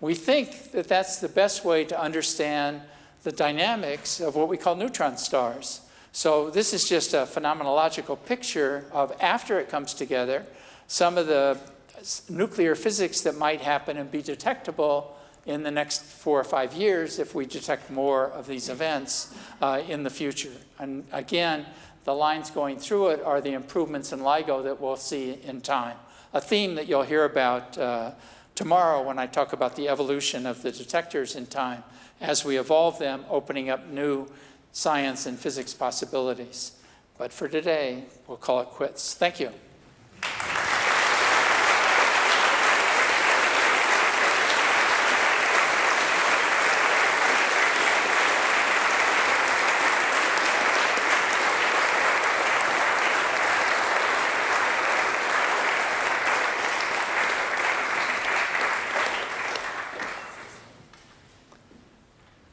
We think that that's the best way to understand the dynamics of what we call neutron stars. So this is just a phenomenological picture of after it comes together, some of the nuclear physics that might happen and be detectable in the next four or five years if we detect more of these events uh, in the future. And again, the lines going through it are the improvements in LIGO that we'll see in time. A theme that you'll hear about uh, tomorrow when I talk about the evolution of the detectors in time as we evolve them, opening up new science and physics possibilities. But for today, we'll call it quits. Thank you.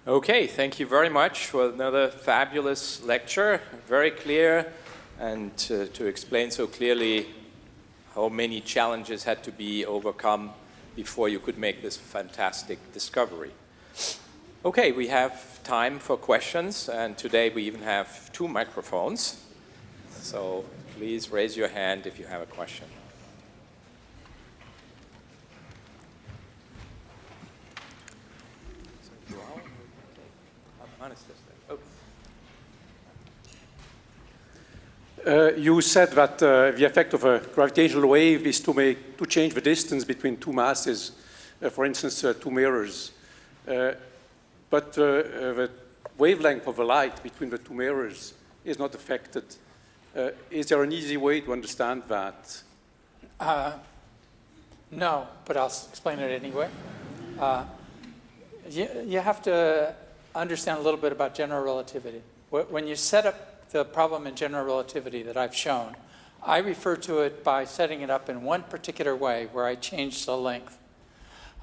Okay, thank you very much for another fabulous lecture, very clear, and to, to explain so clearly how many challenges had to be overcome before you could make this fantastic discovery. Okay, we have time for questions, and today we even have two microphones. So please raise your hand if you have a question. Uh, you said that uh, the effect of a gravitational wave is to make to change the distance between two masses, uh, for instance, uh, two mirrors. Uh, but uh, the wavelength of the light between the two mirrors is not affected. is there an easy way to understand that? no, but I'll explain it anyway. You, you have to understand a little bit about general relativity. When you set up the problem in general relativity that I've shown, I refer to it by setting it up in one particular way where I change the length.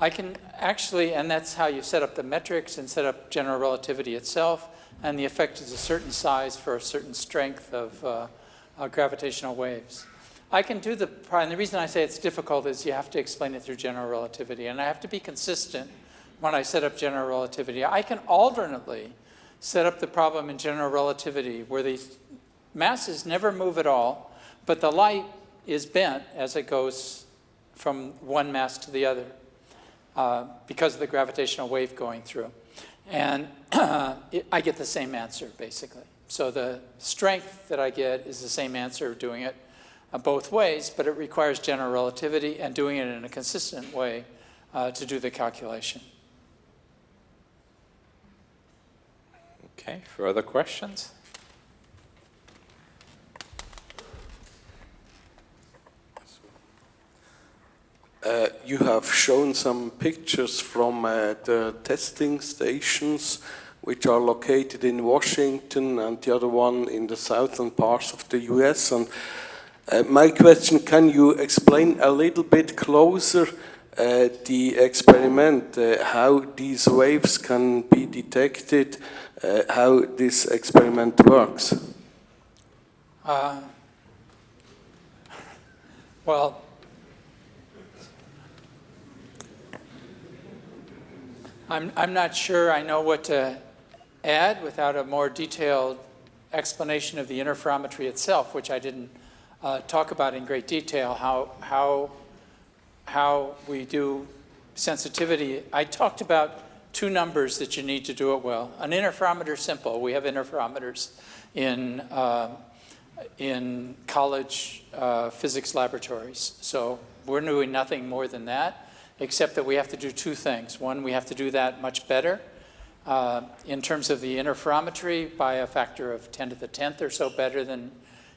I can actually, and that's how you set up the metrics and set up general relativity itself, and the effect is a certain size for a certain strength of uh, uh, gravitational waves. I can do the, and the reason I say it's difficult is you have to explain it through general relativity, and I have to be consistent when I set up general relativity. I can alternately set up the problem in general relativity where the masses never move at all, but the light is bent as it goes from one mass to the other uh, because of the gravitational wave going through. And I get the same answer, basically. So the strength that I get is the same answer doing it uh, both ways, but it requires general relativity and doing it in a consistent way uh, to do the calculation. Okay, further questions? Uh, you have shown some pictures from uh, the testing stations which are located in Washington and the other one in the southern parts of the US. And uh, my question, can you explain a little bit closer uh, the experiment, uh, how these waves can be detected, uh, how this experiment works? Uh, well, I'm, I'm not sure I know what to add without a more detailed explanation of the interferometry itself, which I didn't uh, talk about in great detail, how, how how we do sensitivity, I talked about two numbers that you need to do it well. An interferometer simple. We have interferometers in, uh, in college uh, physics laboratories. So we're doing nothing more than that, except that we have to do two things. One, we have to do that much better uh, in terms of the interferometry by a factor of 10 to the 10th or so better than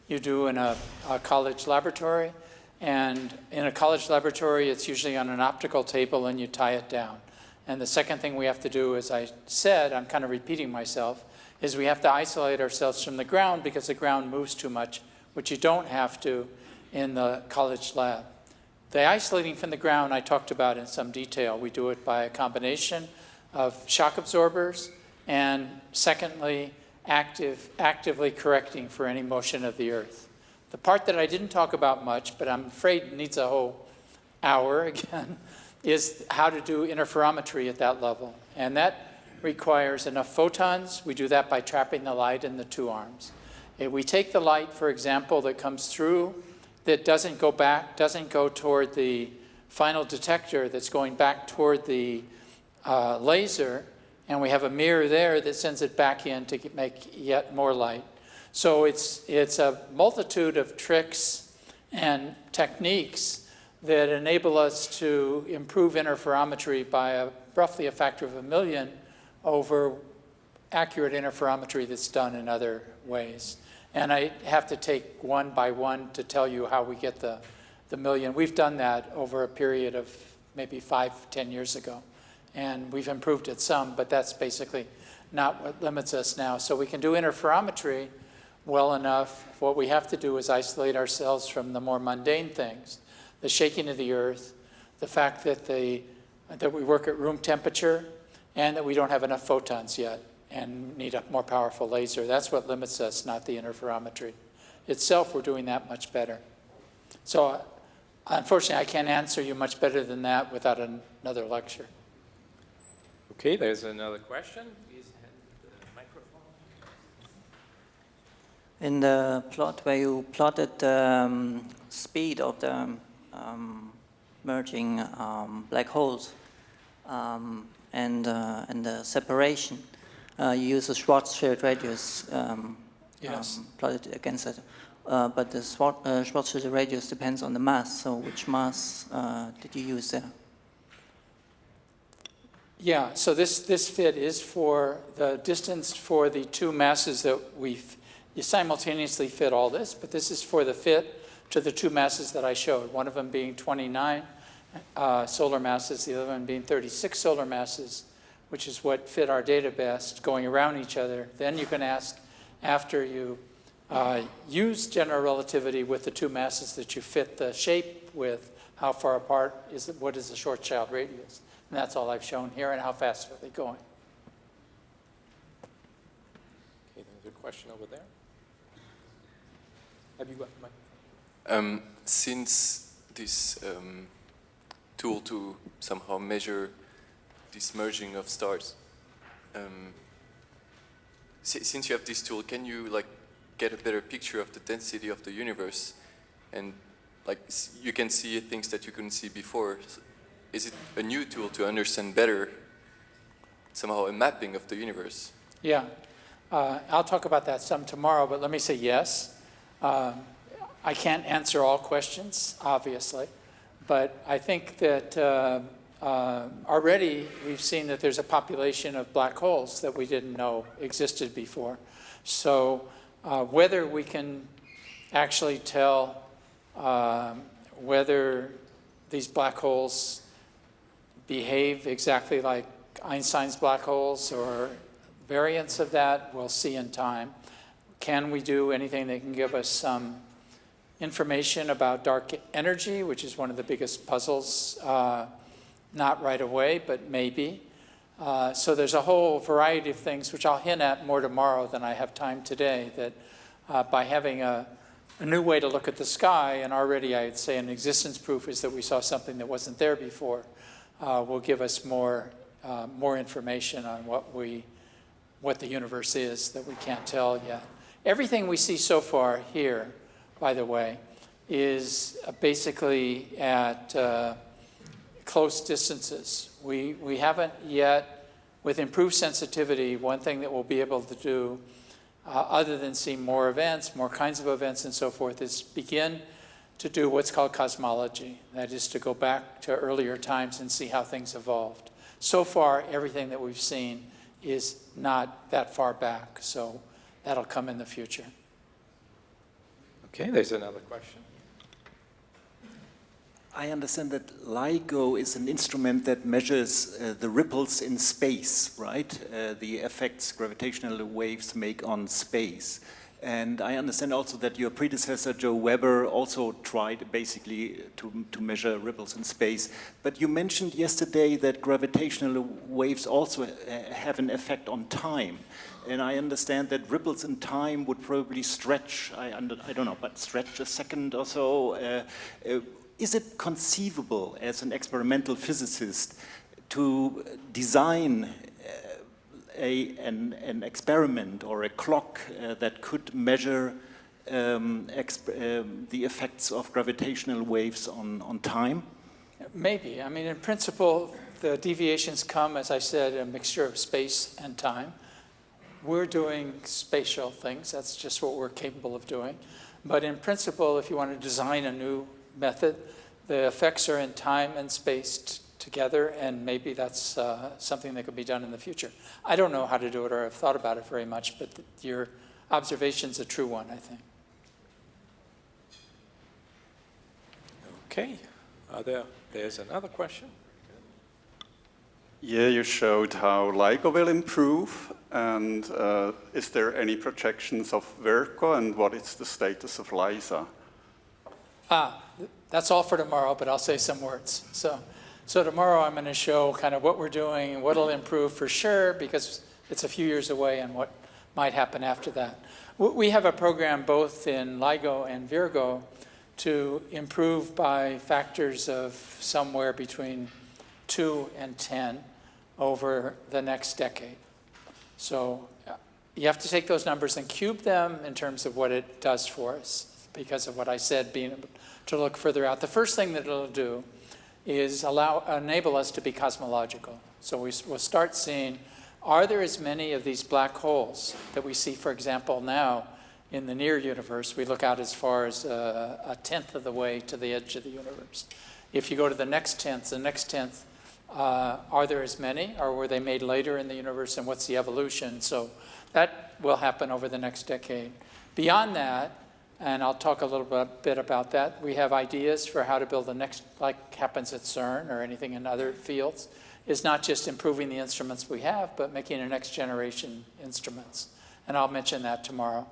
you do in a, a college laboratory. And in a college laboratory, it's usually on an optical table and you tie it down. And the second thing we have to do, as I said, I'm kind of repeating myself, is we have to isolate ourselves from the ground because the ground moves too much, which you don't have to in the college lab. The isolating from the ground I talked about in some detail. We do it by a combination of shock absorbers and secondly, active, actively correcting for any motion of the earth. The part that I didn't talk about much, but I'm afraid needs a whole hour again, is how to do interferometry at that level. And that requires enough photons. We do that by trapping the light in the two arms. If we take the light, for example, that comes through that doesn't go back, doesn't go toward the final detector that's going back toward the uh, laser, and we have a mirror there that sends it back in to make yet more light. So it's, it's a multitude of tricks and techniques that enable us to improve interferometry by a, roughly a factor of a million over accurate interferometry that's done in other ways. And I have to take one by one to tell you how we get the, the million. We've done that over a period of maybe five, ten years ago. And we've improved it some, but that's basically not what limits us now. So we can do interferometry well enough, what we have to do is isolate ourselves from the more mundane things, the shaking of the earth, the fact that, the, that we work at room temperature, and that we don't have enough photons yet and need a more powerful laser. That's what limits us, not the interferometry. Itself, we're doing that much better. So unfortunately, I can't answer you much better than that without another lecture. Okay, there's another question. Please hand the microphone. In the plot where you plotted the um, speed of the merging um, black holes um, and, uh, and the separation, uh, you use a Schwarzschild radius um, Yes. um, plotted against it. Uh, but the uh, Schwarzschild radius depends on the mass. So which mass uh, did you use there? Yeah, so this, this fit is for the distance for the two masses that we've, you simultaneously fit all this, but this is for the fit to the two masses that I showed, one of them being 29 uh, solar masses, the other one being 36 solar masses, which is what fit our data best, going around each other. Then you can ask, after you uh, use general relativity with the two masses that you fit the shape with, how far apart is, it, what is the Schwarzschild radius? And that's all I've shown here, and how fast are they going? Okay, there's a question over there. Have you got the mic? Um, since this um, tool to somehow measure this merging of stars, um, si- since you have this tool, can you like get a better picture of the density of the universe, and like you can see things that you couldn't see before? Is it a new tool to understand better somehow a mapping of the universe? Yeah, uh, I'll talk about that some tomorrow, but let me say yes. Um, I can't answer all questions, obviously, but I think that uh, uh, already we've seen that there's a population of black holes that we didn't know existed before. So uh, whether we can actually tell um, whether these black holes behave exactly like Einstein's black holes or variants of that, we'll see in time. Can we do anything that can give us some information about dark energy, which is one of the biggest puzzles, uh, not right away, but maybe. Uh, so there's a whole variety of things, which I'll hint at more tomorrow than I have time today, that uh, by having a, a new way to look at the sky, and already I'd say an existence proof is that we saw something that wasn't there before, uh, will give us more, uh, more information on what we, what the universe is that we can't tell yet. Everything we see so far here, by the way, is uh, basically at uh, close distances. We, we haven't yet, with improved sensitivity, one thing that we'll be able to do, uh, other than see more events, more kinds of events and so forth, is begin to do what's called cosmology. That is to go back to earlier times and see how things evolved. So far, everything that we've seen is not that far back, so that'll come in the future. Okay, there's another question. I understand that LIGO is an instrument that measures uh, the ripples in space, right? Uh, the effects gravitational waves make on space. And I understand also that your predecessor, Joe Weber, also tried basically to, to measure ripples in space. But you mentioned yesterday that gravitational waves also uh, have an effect on time. And I understand that ripples in time would probably stretch, I, under, I don't know, but stretch a second or so. Uh, uh, is it conceivable as an experimental physicist to design uh, a, an, an, experiment or a clock uh, that could measure um, um, the effects of gravitational waves on, on time? Maybe. I mean, in principle, the deviations come, as I said, a mixture of space and time. We're doing spatial things. That's just what we're capable of doing. But in principle, if you want to design a new method, the effects are in time and space together, and maybe that's uh, something that could be done in the future. I don't know how to do it or have thought about it very much, but your observation's a true one, I think. Okay, Are there, there's another question. Yeah, you showed how LIGO will improve, and uh, is there any projections of Virgo, and what is the status of LISA? Ah, that's all for tomorrow, but I'll say some words. So, so tomorrow I'm going to show kind of what we're doing and what will improve for sure, because it's a few years away and what might happen after that. We have a program both in LIGO and Virgo to improve by factors of somewhere between 2 and 10 over the next decade. So you have to take those numbers and cube them in terms of what it does for us because of what I said, being able to look further out. The first thing that it'll do is allow, enable us to be cosmological. So we, will start seeing, are there as many of these black holes that we see, for example, now in the near universe, we look out as far as uh, a tenth of the way to the edge of the universe. If you go to the next tenth, the next tenth, uh, are there as many, or were they made later in the universe, and what's the evolution? So that will happen over the next decade. Beyond that, and I'll talk a little bit, about that, we have ideas for how to build the next, like happens at CERN or anything in other fields, is not just improving the instruments we have, but making a next generation instruments. And I'll mention that tomorrow.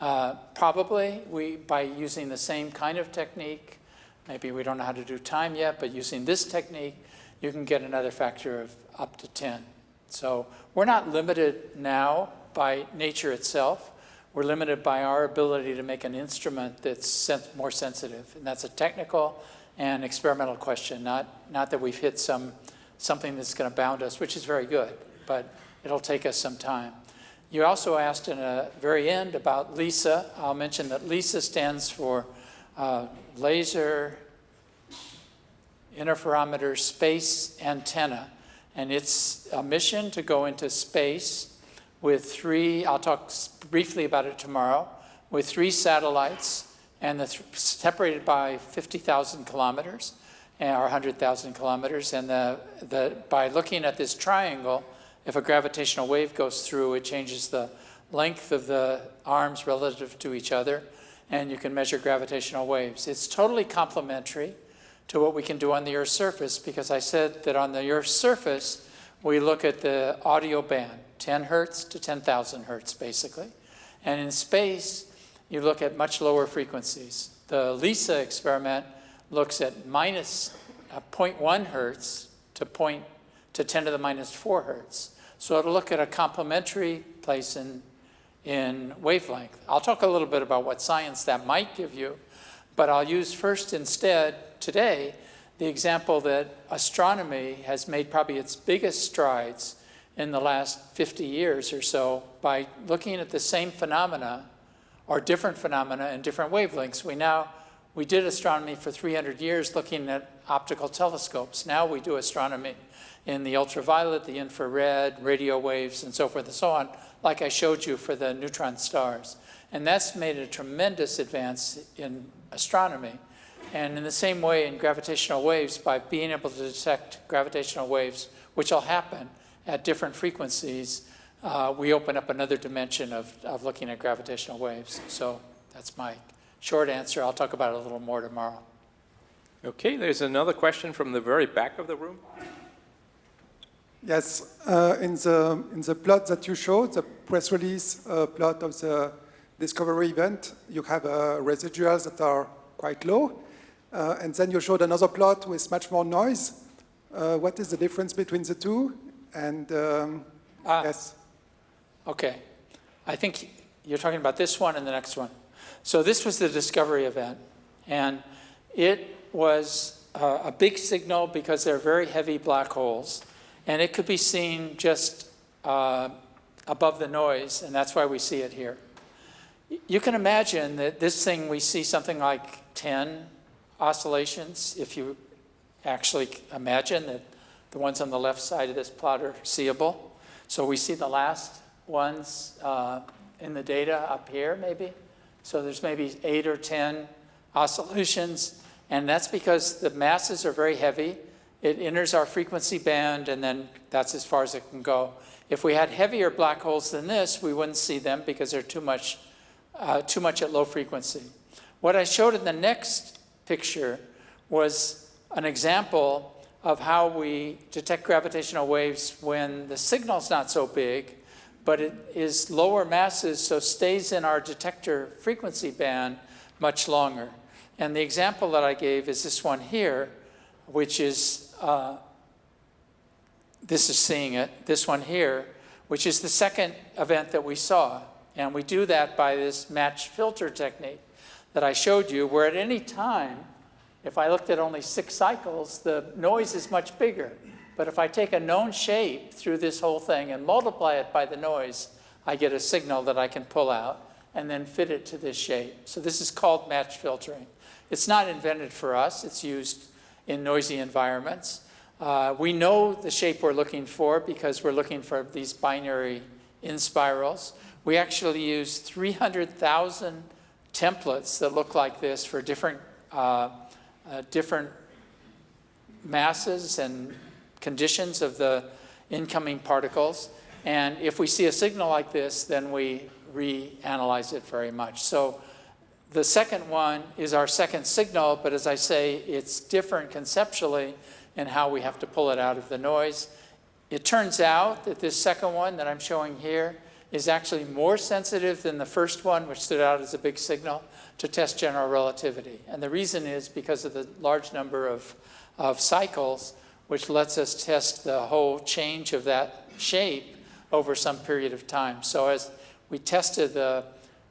Uh, probably we, by using the same kind of technique, maybe we don't know how to do time yet, but using this technique, you can get another factor of up to 10. So we're not limited now by nature itself. We're limited by our ability to make an instrument that's sen more sensitive. And that's a technical and experimental question, not, not that we've hit some, something that's going to bound us, which is very good, but it'll take us some time. You also asked in the very end about LISA. I'll mention that LISA stands for uh, Laser Interferometer Space Antenna. And it's a mission to go into space with three, I'll talk briefly about it tomorrow, with three satellites and the th separated by 50,000 kilometers eh, or 100,000 kilometers. And the, the, by looking at this triangle, if a gravitational wave goes through, it changes the length of the arms relative to each other, and you can measure gravitational waves. It's totally complementary to what we can do on the Earth's surface, because I said that on the Earth's surface, we look at the audio band, 10 hertz to 10,000 hertz, basically. And in space, you look at much lower frequencies. The LISA experiment looks at uh, 0.1 hertz to point to 10 to the minus 4 hertz. So it'll look at a complementary place in, in wavelength. I'll talk a little bit about what science that might give you, but I'll use first instead today the example that astronomy has made probably its biggest strides in the last 50 years or so by looking at the same phenomena or different phenomena in different wavelengths. We now, we did astronomy for 300 years looking at optical telescopes. Now we do astronomy in the ultraviolet, the infrared, radio waves, and so forth and so on, like I showed you for the neutron stars. And that's made a tremendous advance in astronomy. And in the same way in gravitational waves, by being able to detect gravitational waves, which will happen at different frequencies, uh, we open up another dimension of, of looking at gravitational waves. So that's my short answer. I'll talk about it a little more tomorrow. Okay, there's another question from the very back of the room. Yes, uh, in, the, in the plot that you showed, the press release uh, plot of the discovery event, you have uh, residuals that are quite low. Uh, and then you showed another plot with much more noise. Uh, what is the difference between the two? And um, Ah. yes. Okay. I think you're talking about this one and the next one. So this was the discovery event. And it was uh, a big signal because they're very heavy black holes. And it could be seen just uh, above the noise, and that's why we see it here. You can imagine that this thing, we see something like 10 oscillations, if you actually imagine that the ones on the left side of this plot are seeable. So we see the last ones uh, in the data up here, maybe. So there's maybe eight or 10 oscillations, and that's because the masses are very heavy. It enters our frequency band, and then that's as far as it can go. If we had heavier black holes than this, we wouldn't see them because they're too much, uh, too much at low frequency. What I showed in the next picture was an example of how we detect gravitational waves when the signal's not so big, but it is lower masses, so stays in our detector frequency band much longer. And the example that I gave is this one here, which is, uh, this is seeing it, this one here, which is the second event that we saw. And we do that by this match filter technique that I showed you, where at any time, if I looked at only six cycles, the noise is much bigger. But if I take a known shape through this whole thing and multiply it by the noise, I get a signal that I can pull out and then fit it to this shape. So this is called match filtering. It's not invented for us. It's used in noisy environments. Uh, we know the shape we're looking for because we're looking for these binary inspirals. We actually use 300,000 templates that look like this for different, uh, uh, different masses and conditions of the incoming particles. And if we see a signal like this, then we reanalyze it very much. So the second one is our second signal, but as I say, it's different conceptually in how we have to pull it out of the noise. It turns out that this second one that I'm showing here is actually more sensitive than the first one, which stood out as a big signal, to test general relativity. And the reason is because of the large number of, of cycles, which lets us test the whole change of that shape over some period of time. So as we tested the,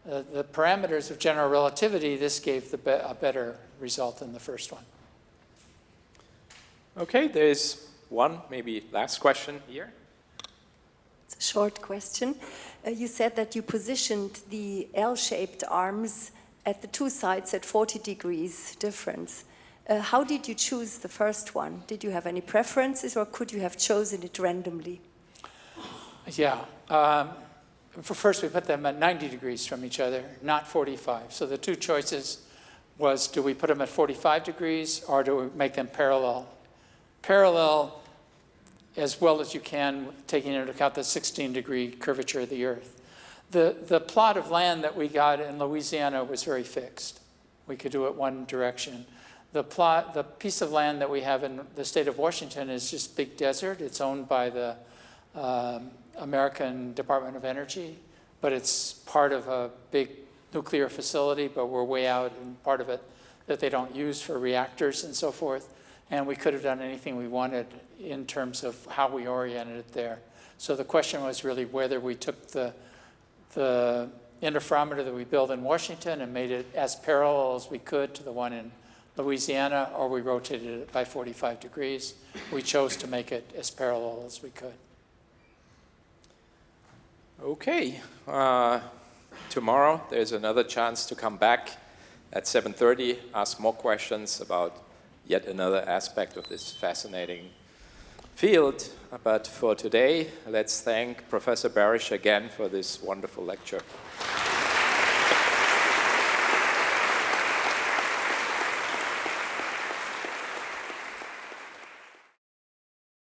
uh, the parameters of general relativity, this gave the be a better result than the first one. Okay, there's one, maybe last question here. It's a short question. Uh, you said that you positioned the L-shaped arms at the two sides at 40 degrees difference. Uh, how did you choose the first one? Did you have any preferences or could you have chosen it randomly? Yeah. Um, for first, we put them at 90 degrees from each other, not 45. So the two choices was, do we put them at 45 degrees or do we make them parallel? Parallel as well as you can, taking into account the 16 degree curvature of the Earth. The, the plot of land that we got in Louisiana was very fixed. We could do it one direction. The, plot, the piece of land that we have in the state of Washington is just big desert. It's owned by the um, American Department of Energy, but it's part of a big nuclear facility, but we're way out in part of it that they don't use for reactors and so forth. And we could have done anything we wanted in terms of how we oriented it there. So the question was really whether we took the, the interferometer that we built in Washington and made it as parallel as we could to the one in Louisiana, or we rotated it by 45 degrees. We chose to make it as parallel as we could. Okay, uh, tomorrow there's another chance to come back at 7.30, ask more questions about yet another aspect of this fascinating field. But for today, let's thank Professor Barish again for this wonderful lecture.